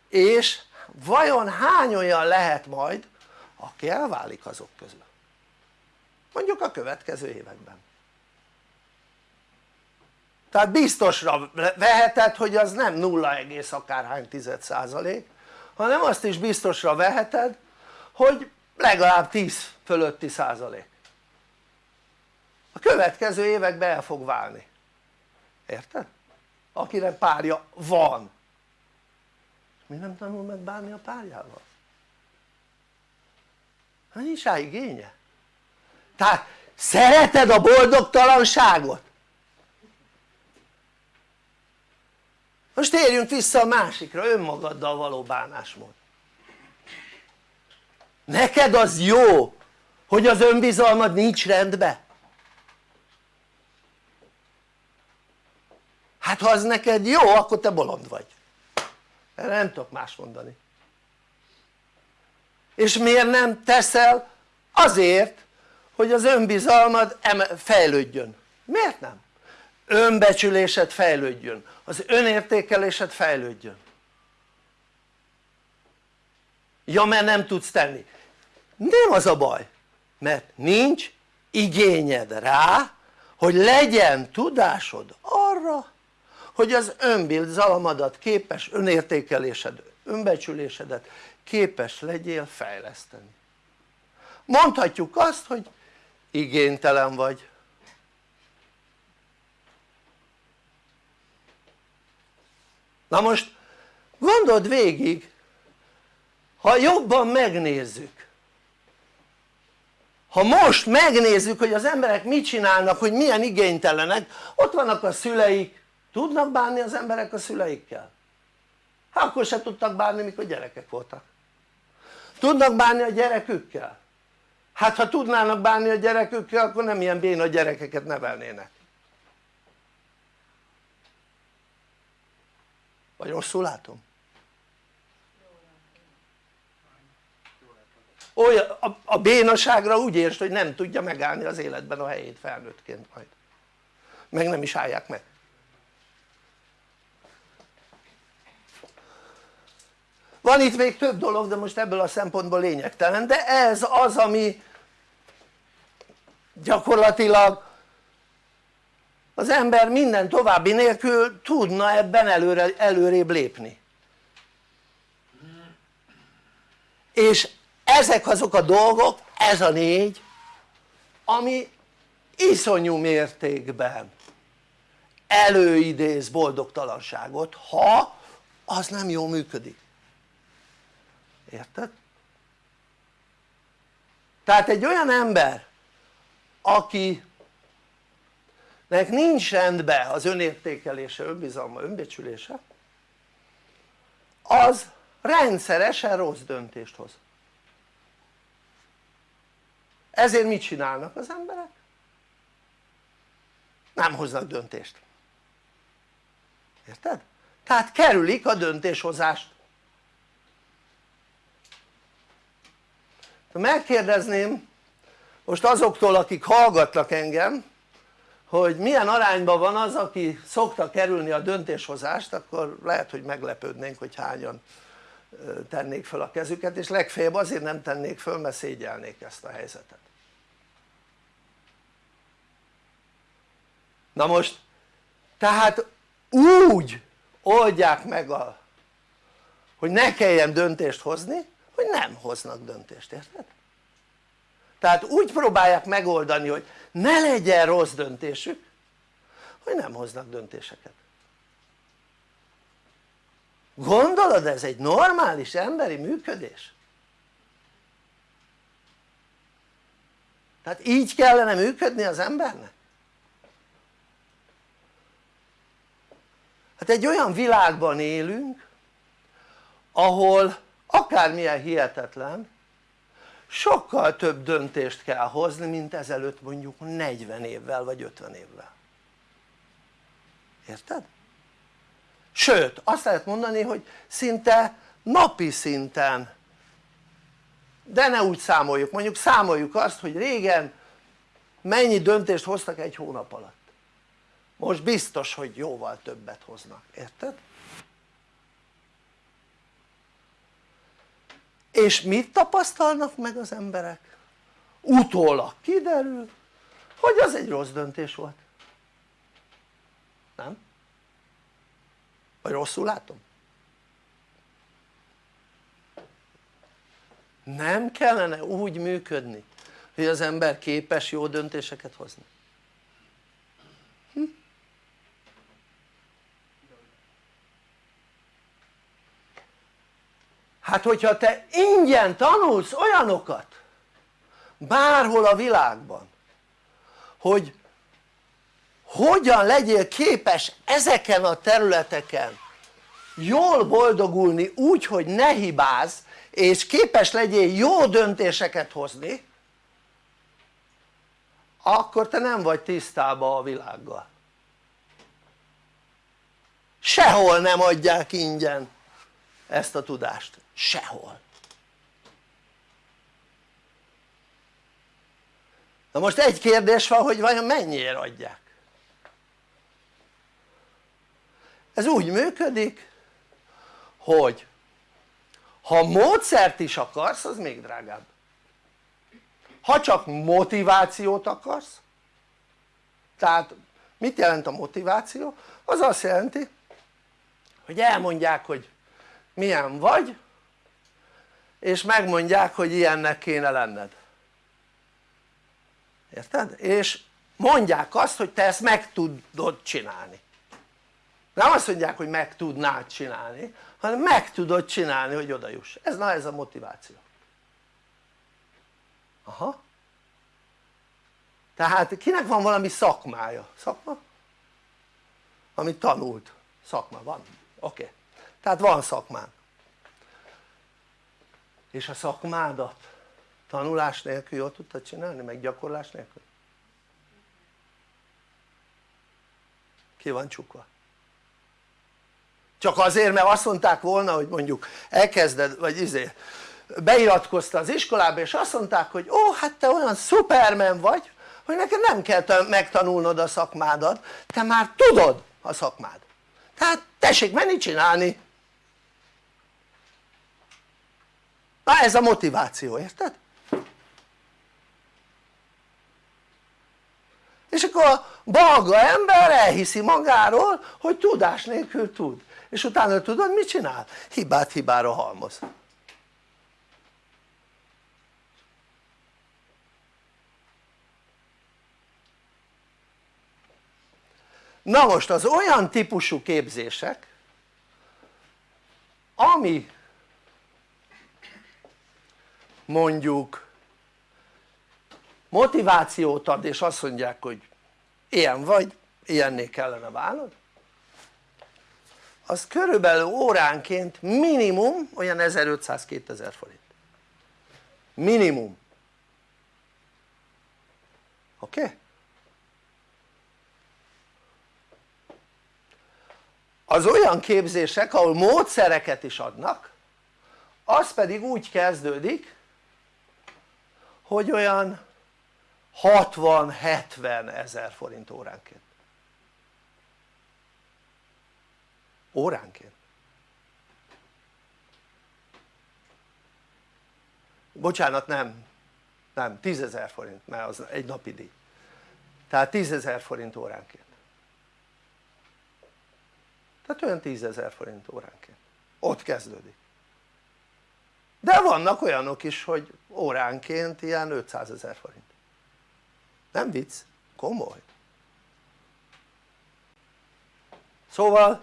És vajon hány olyan lehet majd aki elválik azok közül mondjuk a következő években tehát biztosra veheted hogy az nem 0, akárhány tized százalék hanem azt is biztosra veheted hogy legalább 10 fölötti százalék a következő években el fog válni érted? akinek párja van mi nem tanul meg bánni a párjával? hát nincs rá igénye tehát szereted a boldogtalanságot? Most térjünk vissza a másikra, önmagaddal való bánásmód neked az jó hogy az önbizalmad nincs rendben? hát ha az neked jó akkor te bolond vagy erre nem tudok más mondani és miért nem teszel? azért hogy az önbizalmad fejlődjön, miért nem? önbecsülésed fejlődjön, az önértékelésed fejlődjön. Ja mert nem tudsz tenni. Nem az a baj mert nincs igényed rá hogy legyen tudásod arra hogy az önbizalmadat képes önértékelésed, önbecsülésedet képes legyél fejleszteni. Mondhatjuk azt hogy igénytelen vagy na most gondold végig ha jobban megnézzük ha most megnézzük hogy az emberek mit csinálnak hogy milyen igénytelenek ott vannak a szüleik tudnak bánni az emberek a szüleikkel? hát akkor se tudtak bánni mikor gyerekek voltak tudnak bánni a gyerekükkel? hát ha tudnának bánni a gyerekükkel akkor nem ilyen béna gyerekeket nevelnének vagy rosszul látom? olyan, a, a bénaságra úgy értsd hogy nem tudja megállni az életben a helyét felnőttként majd meg nem is állják meg van itt még több dolog de most ebből a szempontból lényegtelen de ez az ami gyakorlatilag az ember minden további nélkül tudna ebben előre, előrébb lépni és ezek azok a dolgok, ez a négy ami iszonyú mértékben előidéz boldogtalanságot ha az nem jól működik érted? tehát egy olyan ember akinek nincs rendben az önértékelése, önbizalma, önbecsülése az rendszeresen rossz döntést hoz ezért mit csinálnak az emberek? nem hoznak döntést érted? tehát kerülik a döntéshozást megkérdezném most azoktól akik hallgatnak engem hogy milyen arányban van az aki szokta kerülni a döntéshozást akkor lehet hogy meglepődnénk hogy hányan tennék fel a kezüket és legfeljebb azért nem tennék föl mert szégyelnék ezt a helyzetet na most tehát úgy oldják meg a hogy ne kelljen döntést hozni hogy nem hoznak döntést, érted? Tehát úgy próbálják megoldani hogy ne legyen rossz döntésük hogy nem hoznak döntéseket gondolod ez egy normális emberi működés? tehát így kellene működni az embernek? hát egy olyan világban élünk ahol akármilyen hihetetlen sokkal több döntést kell hozni mint ezelőtt mondjuk 40 évvel vagy 50 évvel. Érted? sőt azt lehet mondani hogy szinte napi szinten. De ne úgy számoljuk, mondjuk számoljuk azt hogy régen mennyi döntést hoztak egy hónap alatt. Most biztos hogy jóval többet hoznak, érted? És mit tapasztalnak meg az emberek? utólag kiderül hogy az egy rossz döntés volt nem? vagy rosszul látom? nem kellene úgy működni hogy az ember képes jó döntéseket hozni hát hogyha te ingyen tanulsz olyanokat bárhol a világban hogy hogyan legyél képes ezeken a területeken jól boldogulni úgy hogy ne hibázz és képes legyél jó döntéseket hozni akkor te nem vagy tisztában a világgal. Sehol nem adják ingyen ezt a tudást, sehol. Na most egy kérdés van hogy vajon mennyiért adják? Ez úgy működik hogy ha módszert is akarsz az még drágább. Ha csak motivációt akarsz tehát mit jelent a motiváció? az azt jelenti hogy elmondják hogy milyen vagy és megmondják hogy ilyennek kéne lenned érted? és mondják azt hogy te ezt meg tudod csinálni nem azt mondják hogy meg tudnád csinálni hanem meg tudod csinálni hogy oda juss, ez na ez a motiváció aha tehát kinek van valami szakmája? szakma? amit tanult szakma van? oké okay. tehát van szakmán és a szakmádat? Tanulás nélkül jól tudtad csinálni? Meg gyakorlás nélkül? ki van csukva? Csak azért mert azt mondták volna hogy mondjuk elkezded vagy izé beiratkozta az iskolába és azt mondták hogy ó hát te olyan szupermen vagy hogy neked nem kell megtanulnod a szakmádat. Te már tudod a szakmád. Tehát tessék menni csinálni na ez a motiváció érted? és akkor a balga ember elhiszi magáról hogy tudás nélkül tud és utána tudod mit csinál? hibát hibára halmoz na most az olyan típusú képzések ami mondjuk motivációt ad és azt mondják hogy ilyen vagy, ilyenné kellene válnod az körülbelül óránként minimum olyan 1500-2000 forint minimum oké? Okay? az olyan képzések ahol módszereket is adnak az pedig úgy kezdődik hogy olyan 60-70 ezer forint óránként. Óránként. Bocsánat nem. Nem 10 ezer forint mert az egy napi díj. Tehát 10 ezer forint óránként. Tehát olyan 10 ezer forint óránként. Ott kezdődik de vannak olyanok is hogy óránként ilyen 500 ezer forint. Nem vicc, komoly. Szóval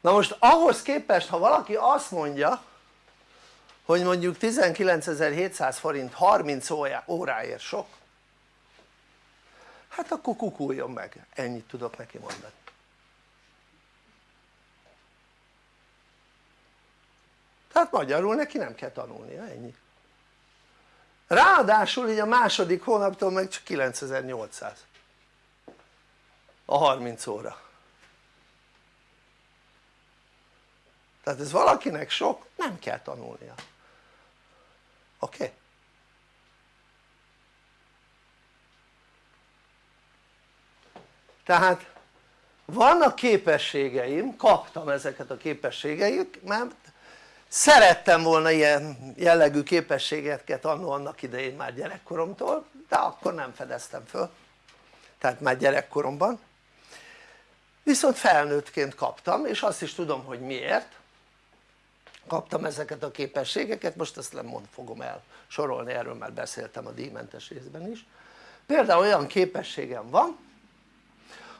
na most ahhoz képest ha valaki azt mondja hogy mondjuk 19.700 forint 30 óráért sok hát akkor kukuljon meg, ennyit tudok neki mondani tehát magyarul neki nem kell tanulnia, ennyi ráadásul így a második hónaptól meg csak 9800 a 30 óra tehát ez valakinek sok, nem kell tanulnia oké? Okay? tehát vannak képességeim, kaptam ezeket a képességeiket szerettem volna ilyen jellegű képességeket annó annak idején már gyerekkoromtól de akkor nem fedeztem föl. Tehát már gyerekkoromban. Viszont felnőttként kaptam és azt is tudom hogy miért. Kaptam ezeket a képességeket, most ezt nem mond, fogom el sorolni, erről már beszéltem a díjmentes részben is. Például olyan képességem van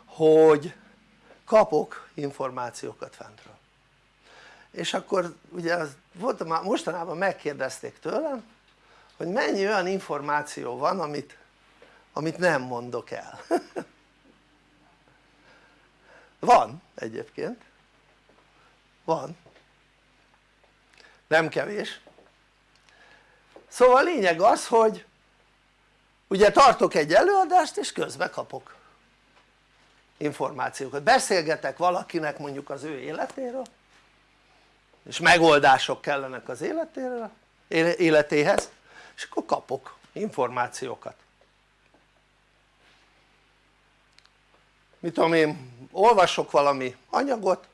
hogy kapok információkat fentről és akkor ugye az, volt, mostanában megkérdezték tőlem hogy mennyi olyan információ van amit, amit nem mondok el. Van egyébként. Van. Nem kevés. Szóval a lényeg az hogy ugye tartok egy előadást és közben kapok információkat, beszélgetek valakinek mondjuk az ő életéről és megoldások kellenek az életéről, életéhez és akkor kapok információkat mit tudom én olvasok valami anyagot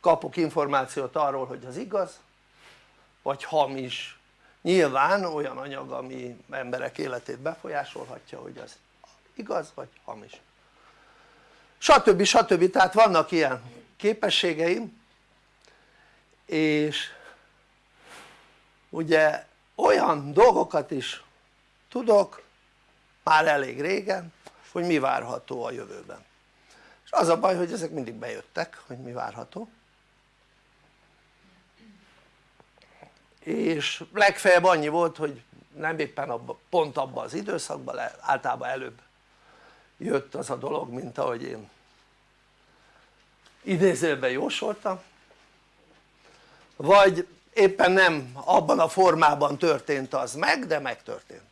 kapok információt arról hogy az igaz vagy hamis nyilván olyan anyag ami emberek életét befolyásolhatja hogy az igaz vagy hamis stb. stb. tehát vannak ilyen képességeim és ugye olyan dolgokat is tudok már elég régen hogy mi várható a jövőben. És az a baj hogy ezek mindig bejöttek hogy mi várható. És legfeljebb annyi volt hogy nem éppen abba, pont abban az időszakban általában előbb jött az a dolog mint ahogy én idézőben jósoltam vagy éppen nem abban a formában történt az meg de megtörtént.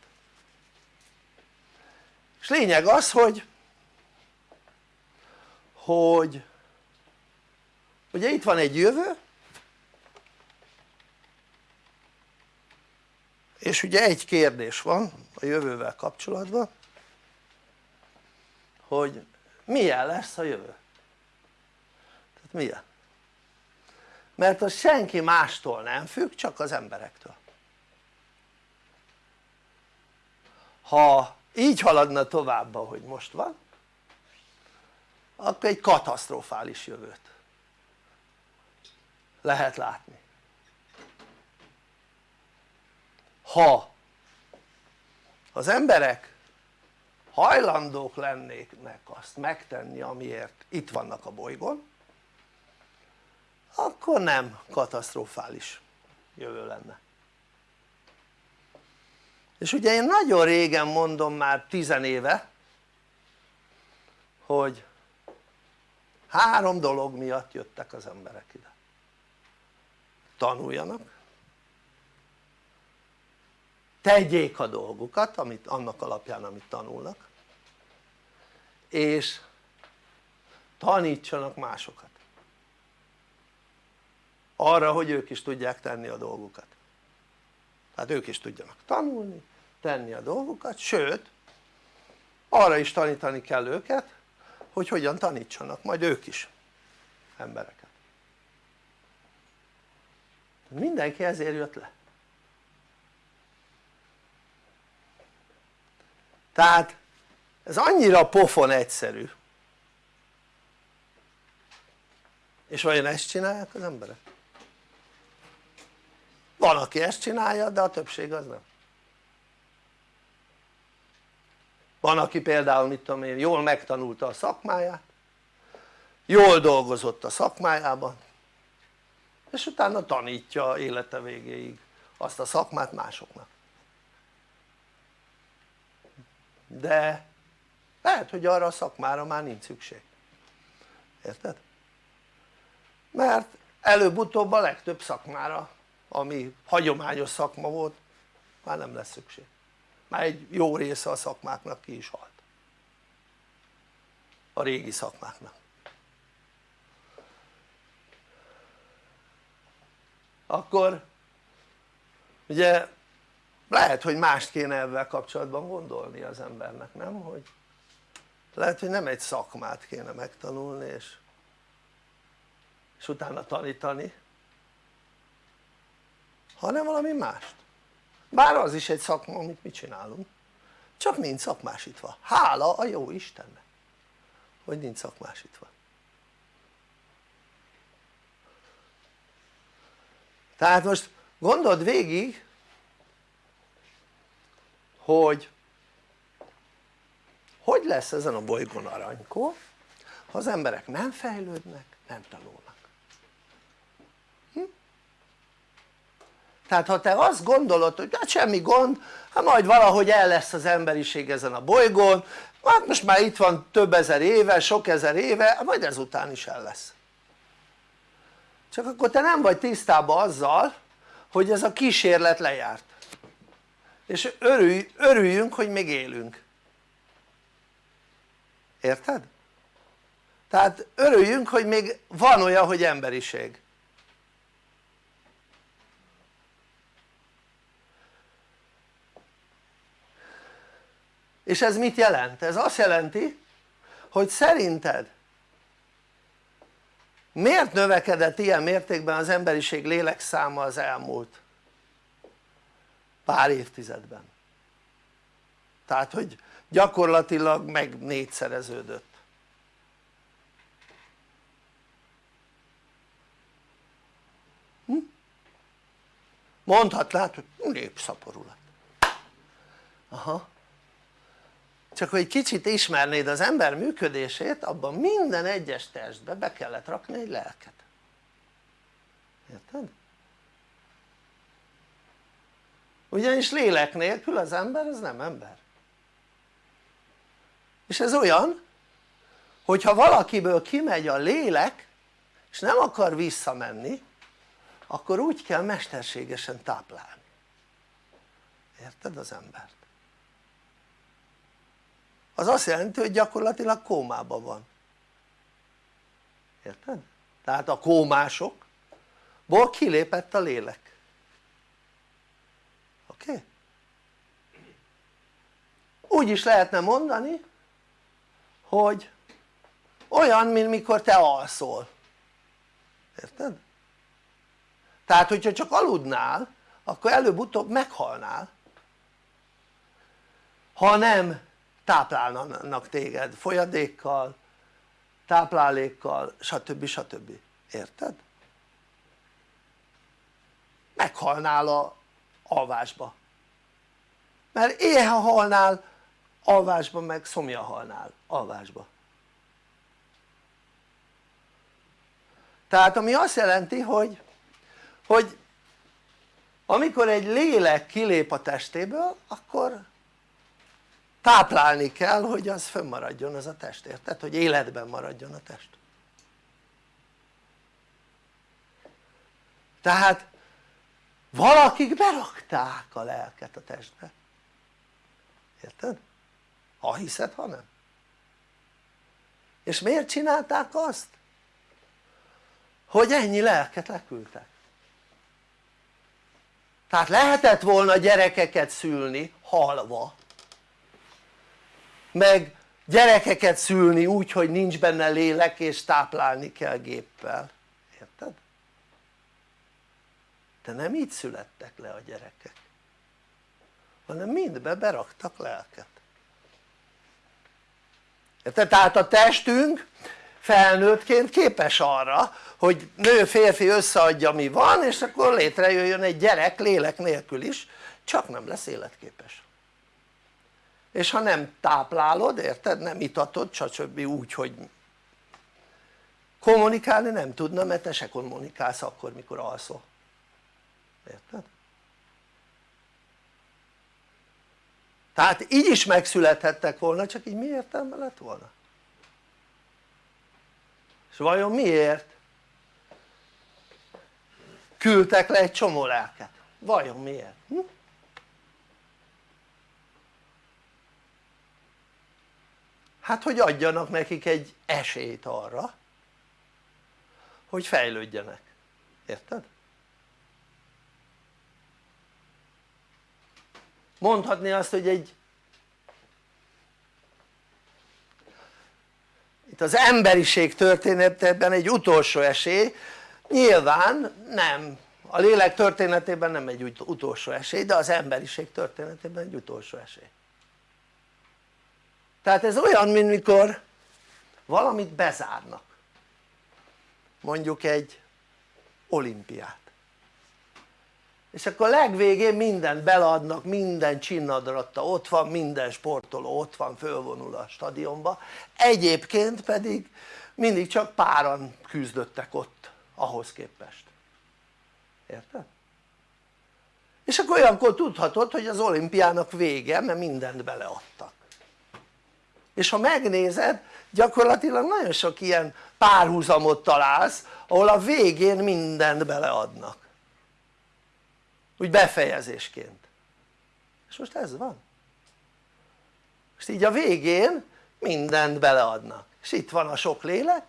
És lényeg az hogy hogy ugye itt van egy jövő és ugye egy kérdés van a jövővel kapcsolatban hogy milyen lesz a jövő? Tehát milyen mert az senki mástól nem függ csak az emberektől. Ha így haladna tovább ahogy most van akkor egy katasztrofális jövőt lehet látni. Ha az emberek hajlandók lennének azt megtenni amiért itt vannak a bolygón akkor nem katasztrofális jövő lenne. És ugye én nagyon régen mondom már tizenéve hogy három dolog miatt jöttek az emberek ide. Tanuljanak tegyék a dolgukat amit, annak alapján amit tanulnak és tanítsanak másokat arra hogy ők is tudják tenni a dolgukat. Tehát ők is tudjanak tanulni, tenni a dolgukat, sőt arra is tanítani kell őket hogy hogyan tanítsanak majd ők is embereket. Mindenki ezért jött le. Tehát ez annyira pofon egyszerű. És vajon ezt csinálják az emberek? Van aki ezt csinálja de a többség az nem. Van aki például mit tudom én jól megtanulta a szakmáját jól dolgozott a szakmájában és utána tanítja élete végéig azt a szakmát másoknak. De lehet hogy arra a szakmára már nincs szükség. Érted? mert előbb-utóbb a legtöbb szakmára ami hagyományos szakma volt már nem lesz szükség. Már egy jó része a szakmáknak ki is halt. A régi szakmáknak. Akkor ugye lehet hogy mást kéne ebben kapcsolatban gondolni az embernek nem? hogy lehet hogy nem egy szakmát kéne megtanulni és, és utána tanítani hanem valami mást. Bár az is egy szakma amit mi csinálunk. Csak nincs szakmásítva, hála a jó Istennek. Hogy nincs szakmásítva. Tehát most gondold végig hogy hogy lesz ezen a bolygón aranykó ha az emberek nem fejlődnek, nem tanulnak hm? Tehát ha te azt gondolod hogy hát semmi gond hát majd valahogy el lesz az emberiség ezen a bolygón hát most már itt van több ezer éve, sok ezer éve, hát majd ezután is el lesz. Csak akkor te nem vagy tisztában azzal hogy ez a kísérlet lejárt. És örülj, örüljünk hogy még élünk. Érted? tehát örüljünk hogy még van olyan hogy emberiség és ez mit jelent? ez azt jelenti hogy szerinted miért növekedett ilyen mértékben az emberiség lélekszáma az elmúlt pár évtizedben tehát hogy gyakorlatilag meg négyszereződött hm? mondhatnád hogy népszaporulat aha csak hogy kicsit ismernéd az ember működését abban minden egyes testbe be kellett rakni egy lelket érted? ugyanis lélek nélkül az ember az nem ember és ez olyan hogyha valakiből kimegy a lélek és nem akar visszamenni akkor úgy kell mesterségesen táplálni érted az embert? Az azt jelenti hogy gyakorlatilag kómában van érted? tehát a kómásokból kilépett a lélek oké? Úgy is lehetne mondani hogy olyan mint mikor te alszol érted? tehát hogyha csak aludnál akkor előbb-utóbb meghalnál ha nem táplálnak téged folyadékkal, táplálékkal stb. stb. érted? meghalnál a alvásba mert éhe halnál alvásba meg szomja halnál alvásba tehát ami azt jelenti hogy hogy amikor egy lélek kilép a testéből akkor táplálni kell hogy az fönnmaradjon az a test, érted? hogy életben maradjon a test tehát valakik berakták a lelket a testbe érted? ha hiszed ha nem és miért csinálták azt? hogy ennyi lelket leküldtek tehát lehetett volna gyerekeket szülni halva meg gyerekeket szülni úgy hogy nincs benne lélek és táplálni kell géppel, érted? de nem így születtek le a gyerekek hanem mindbe beraktak lelket érted? tehát a testünk felnőttként képes arra hogy nő férfi összeadja mi van és akkor létrejöjjön egy gyerek lélek nélkül is csak nem lesz életképes és ha nem táplálod érted nem itatod stb. úgy hogy kommunikálni nem tudna mert te se kommunikálsz akkor mikor alszol érted? tehát így is megszülethettek volna csak így mi értelme lett volna? és vajon miért küldtek le egy csomó lelket? vajon miért? Hm? Hát hogy adjanak nekik egy esélyt arra hogy fejlődjenek, érted? mondhatni azt hogy egy itt az emberiség történetében egy utolsó esély. Nyilván nem. A lélek történetében nem egy utolsó esély de az emberiség történetében egy utolsó esély tehát ez olyan mint mikor valamit bezárnak. Mondjuk egy olimpiát. És akkor legvégén mindent beleadnak, minden csinnadratta ott van, minden sportoló ott van, fölvonul a stadionba. Egyébként pedig mindig csak páran küzdöttek ott ahhoz képest. Érted? és akkor olyankor tudhatod hogy az olimpiának vége mert mindent beleadtak és ha megnézed gyakorlatilag nagyon sok ilyen párhuzamot találsz ahol a végén mindent beleadnak. Úgy befejezésként. És most ez van. Most így a végén mindent beleadnak. És itt van a sok lélek.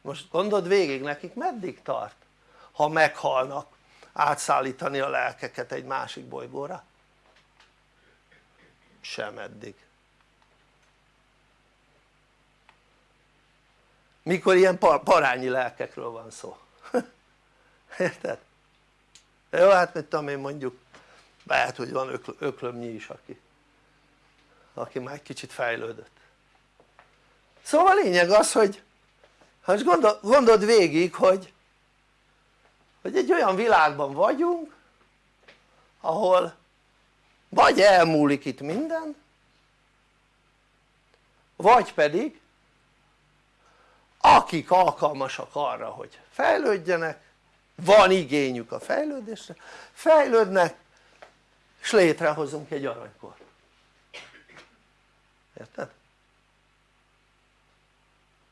Most gondold végig nekik meddig tart ha meghalnak átszállítani a lelkeket egy másik bolygóra sem eddig. Mikor ilyen parányi lelkekről van szó. Érted? jó hát mit tudom én mondjuk lehet hogy van ökl öklömnyi is aki aki már egy kicsit fejlődött. Szóval a lényeg az hogy ha most gondol, gondold végig hogy hogy egy olyan világban vagyunk ahol vagy elmúlik itt minden vagy pedig akik alkalmasak arra hogy fejlődjenek van igényük a fejlődésre fejlődnek és létrehozunk egy aranykor érted?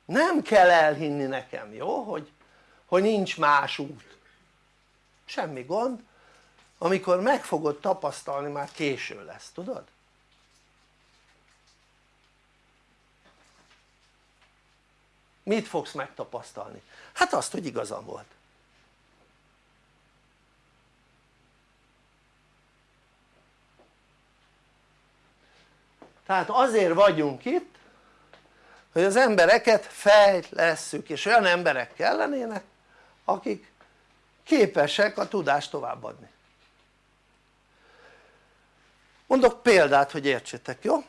nem kell elhinni nekem jó hogy, hogy nincs más út. Semmi gond amikor meg fogod tapasztalni már késő lesz tudod? mit fogsz megtapasztalni? hát azt hogy igazam volt tehát azért vagyunk itt hogy az embereket fejlesszük és olyan emberek kellenének akik képesek a tudást továbbadni mondok példát hogy értsétek jó?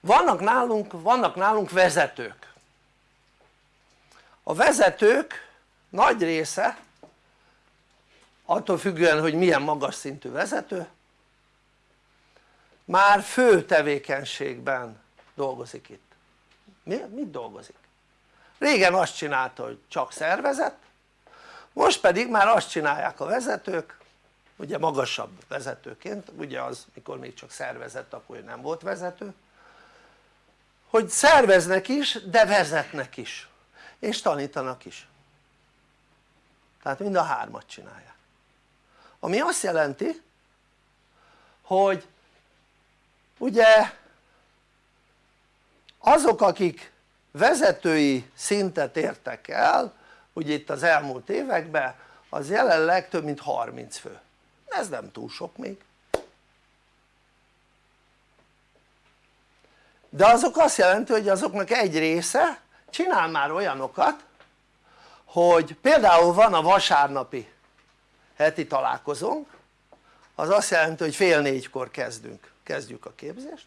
vannak nálunk, vannak nálunk vezetők a vezetők nagy része attól függően hogy milyen magas szintű vezető már fő tevékenységben dolgozik itt Mi, mit dolgozik? régen azt csinálta hogy csak szervezet most pedig már azt csinálják a vezetők ugye magasabb vezetőként ugye az mikor még csak szervezett akkor nem volt vezető hogy szerveznek is de vezetnek is és tanítanak is. Tehát mind a hármat csinálják. Ami azt jelenti hogy ugye azok akik vezetői szintet értek el ugye itt az elmúlt években az jelenleg több mint 30 fő. Ez nem túl sok még. De azok azt jelenti hogy azoknak egy része csinál már olyanokat hogy például van a vasárnapi heti találkozónk az azt jelenti hogy fél négykor kezdünk, kezdjük a képzést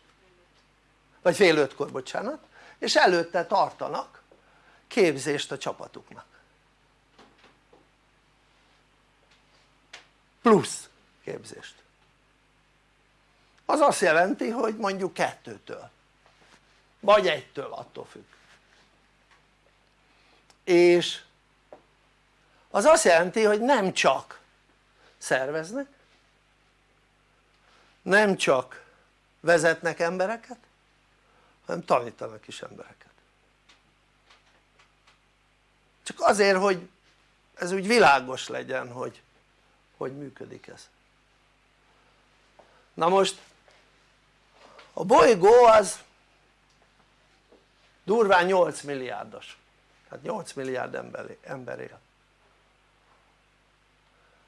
vagy fél ötkor bocsánat és előtte tartanak képzést a csapatuknak plusz képzést. Az azt jelenti hogy mondjuk kettőtől. Vagy egytől attól függ. És az azt jelenti hogy nem csak szerveznek nem csak vezetnek embereket hanem tanítanak is embereket. Csak azért hogy ez úgy világos legyen hogy hogy működik ez. Na most a bolygó az durván 8 milliárdos. Tehát 8 milliárd ember, ember él.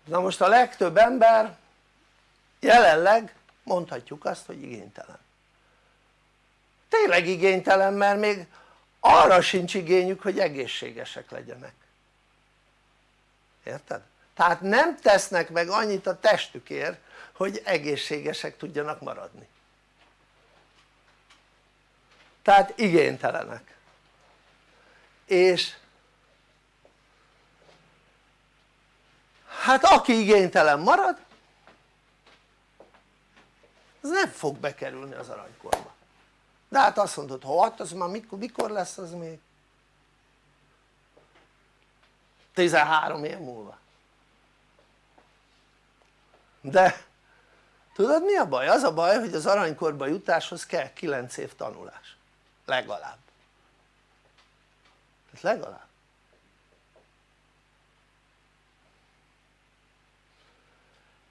Na most a legtöbb ember jelenleg mondhatjuk azt hogy igénytelen. Tényleg igénytelen mert még arra sincs igényük hogy egészségesek legyenek. Érted? Tehát nem tesznek meg annyit a testükért hogy egészségesek tudjanak maradni. Tehát igénytelenek. És hát aki igénytelen marad az nem fog bekerülni az aranykorba. De hát azt mondod hát az már mikor, mikor lesz az még? 13 év múlva de tudod mi a baj? az a baj hogy az aranykorba jutáshoz kell 9 év tanulás legalább ez legalább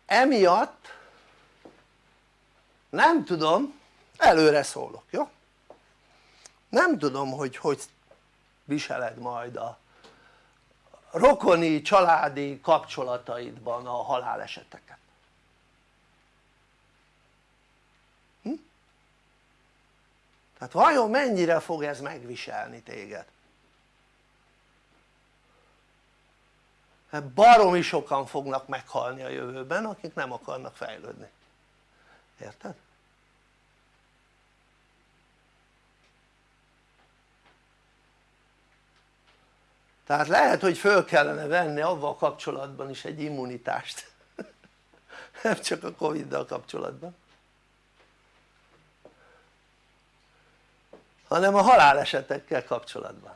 emiatt nem tudom előre szólok jó? nem tudom hogy hogy viseled majd a rokoni családi kapcsolataidban a haláleseteket tehát vajon mennyire fog ez megviselni téged? hát baromi sokan fognak meghalni a jövőben akik nem akarnak fejlődni érted? tehát lehet hogy föl kellene venni avval kapcsolatban is egy immunitást nem csak a Covid-dal kapcsolatban hanem a halálesetekkel kapcsolatban.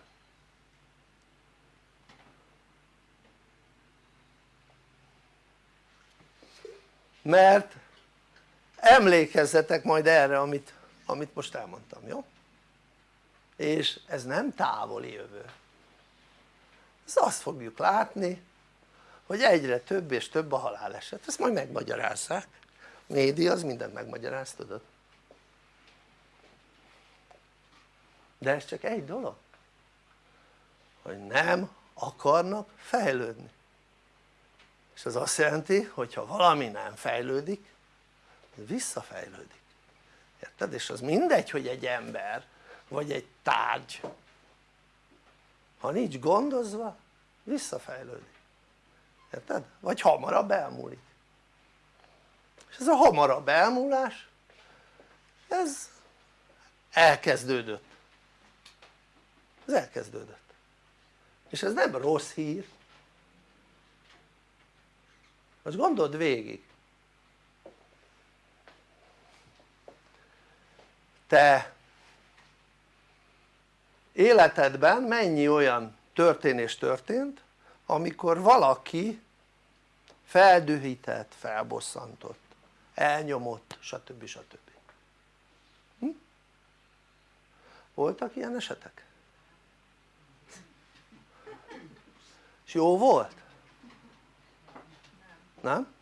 Mert emlékezzetek majd erre amit, amit most elmondtam, jó? és ez nem távoli jövő. Ezt azt fogjuk látni hogy egyre több és több a haláleset, ezt majd megmagyarázzák média az mindent megmagyaráz tudod de ez csak egy dolog hogy nem akarnak fejlődni. És ez azt jelenti hogy ha valami nem fejlődik visszafejlődik. Érted? és az mindegy hogy egy ember vagy egy tárgy ha nincs gondozva visszafejlődik. Érted? vagy hamarabb elmúlik. És ez a hamarabb elmúlás ez elkezdődött ez elkezdődött és ez nem rossz hír most gondold végig te életedben mennyi olyan történés történt amikor valaki feldühített, felbosszantott, elnyomott stb. stb. Hm? voltak ilyen esetek? Jó volt? nem?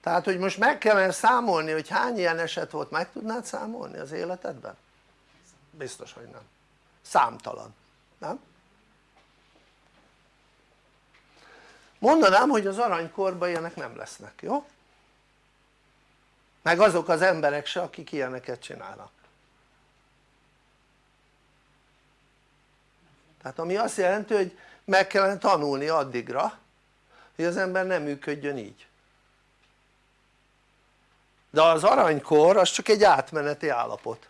tehát hogy most meg kellene számolni hogy hány ilyen eset volt meg tudnád számolni az életedben? biztos hogy nem, számtalan, nem? mondanám hogy az aranykorban ilyenek nem lesznek, jó? meg azok az emberek se akik ilyeneket csinálnak tehát ami azt jelenti hogy meg kellene tanulni addigra hogy az ember nem működjön így. De az aranykor az csak egy átmeneti állapot.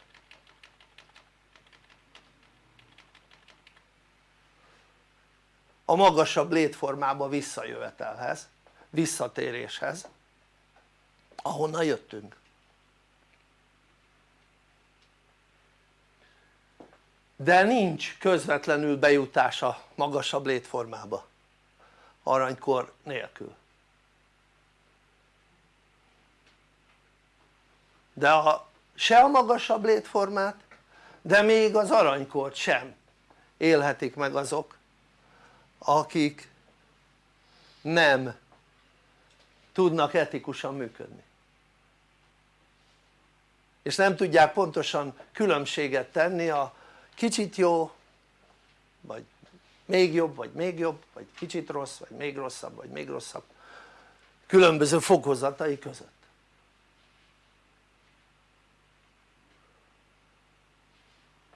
A magasabb létformába visszajövetelhez, visszatéréshez ahonnan jöttünk de nincs közvetlenül bejutás a magasabb létformába. Aranykor nélkül. De a, se a magasabb létformát de még az aranykort sem élhetik meg azok akik nem tudnak etikusan működni. És nem tudják pontosan különbséget tenni a kicsit jó vagy még jobb vagy még jobb vagy kicsit rossz vagy még rosszabb vagy még rosszabb különböző fokozatai között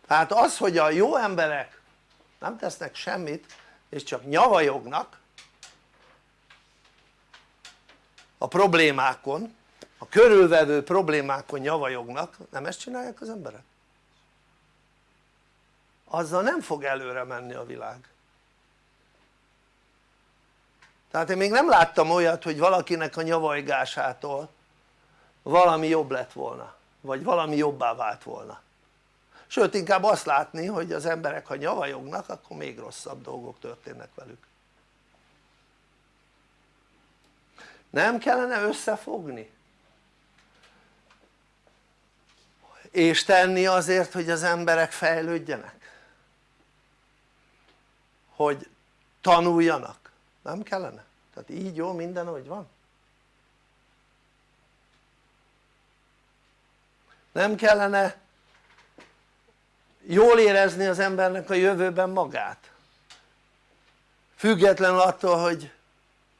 tehát az hogy a jó emberek nem tesznek semmit és csak nyavajognak a problémákon a körülvevő problémákon nyavajognak nem ezt csinálják az emberek? Azzal nem fog előre menni a világ tehát én még nem láttam olyat hogy valakinek a nyavajgásától valami jobb lett volna vagy valami jobbá vált volna sőt inkább azt látni hogy az emberek ha nyavajognak akkor még rosszabb dolgok történnek velük nem kellene összefogni? és tenni azért hogy az emberek fejlődjenek? Hogy tanuljanak? nem kellene? tehát így jó minden ahogy van? nem kellene jól érezni az embernek a jövőben magát függetlenül attól hogy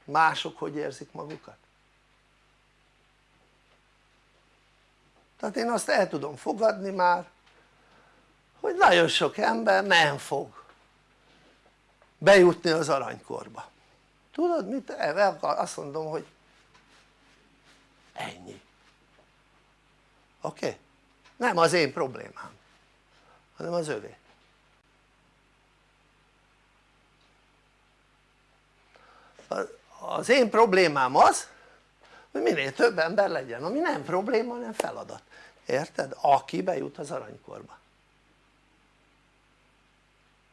mások hogy érzik magukat tehát én azt el tudom fogadni már hogy nagyon sok ember nem fog bejutni az aranykorba tudod mit? azt mondom hogy ennyi oké? Okay? nem az én problémám hanem az övé az én problémám az hogy minél több ember legyen ami nem probléma hanem feladat érted? aki bejut az aranykorba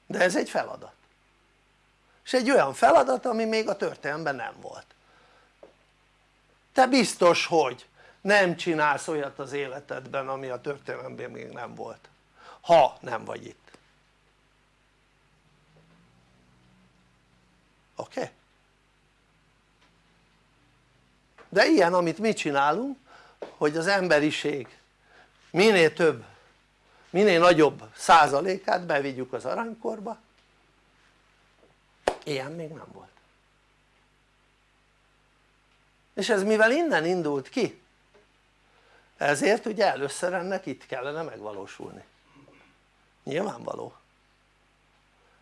de ez egy feladat és egy olyan feladat ami még a történelemben nem volt te biztos hogy nem csinálsz olyat az életedben ami a történelemben még nem volt ha nem vagy itt oké? Okay? de ilyen amit mi csinálunk hogy az emberiség minél több minél nagyobb százalékát bevigyük az aranykorba ilyen még nem volt. És ez mivel innen indult ki? Ezért ugye először ennek itt kellene megvalósulni. Nyilvánvaló.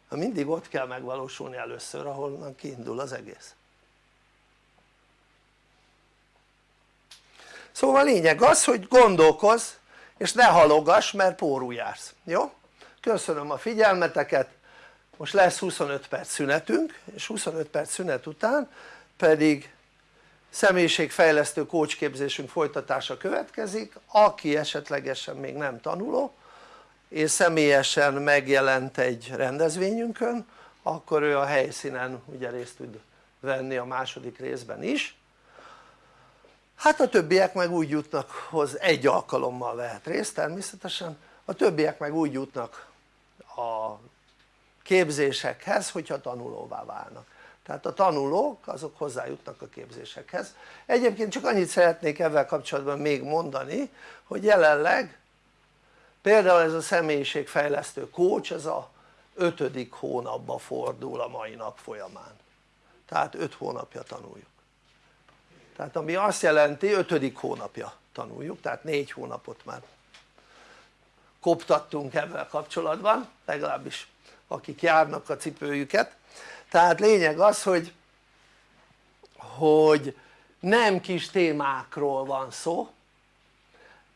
Mindig ott kell megvalósulni először ahol kiindul az egész. Szóval lényeg az hogy gondolkozz és ne halogass mert pórul jársz, jó? köszönöm a figyelmeteket most lesz 25 perc szünetünk és 25 perc szünet után pedig személyiségfejlesztő kócsképzésünk folytatása következik. Aki esetlegesen még nem tanuló és személyesen megjelent egy rendezvényünkön akkor ő a helyszínen ugye részt tud venni a második részben is. Hát a többiek meg úgy jutnak hoz egy alkalommal vehet részt természetesen. A többiek meg úgy jutnak a képzésekhez hogyha tanulóvá válnak. Tehát a tanulók azok hozzájutnak a képzésekhez. Egyébként csak annyit szeretnék ezzel kapcsolatban még mondani hogy jelenleg például ez a személyiségfejlesztő coach ez a ötödik hónapba fordul a mai nap folyamán. Tehát öt hónapja tanuljuk. Tehát ami azt jelenti ötödik hónapja tanuljuk tehát négy hónapot már koptattunk ebben kapcsolatban legalábbis akik járnak a cipőjüket. Tehát lényeg az hogy hogy nem kis témákról van szó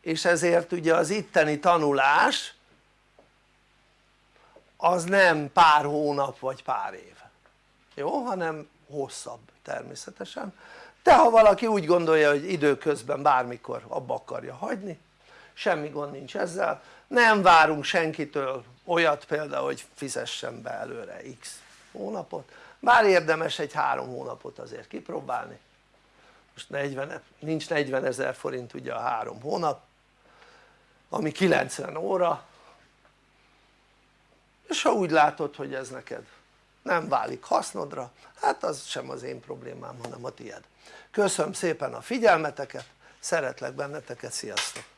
és ezért ugye az itteni tanulás az nem pár hónap vagy pár év. Jó? hanem hosszabb természetesen. De ha valaki úgy gondolja hogy időközben bármikor abba akarja hagyni semmi gond nincs ezzel nem várunk senkitől olyat például hogy fizessen be előre x hónapot. Bár érdemes egy három hónapot azért kipróbálni. Most 40, nincs 40 ezer forint ugye a három hónap ami 90 óra. És ha úgy látod hogy ez neked nem válik hasznodra hát az sem az én problémám hanem a tied köszönöm szépen a figyelmeteket szeretlek benneteket sziasztok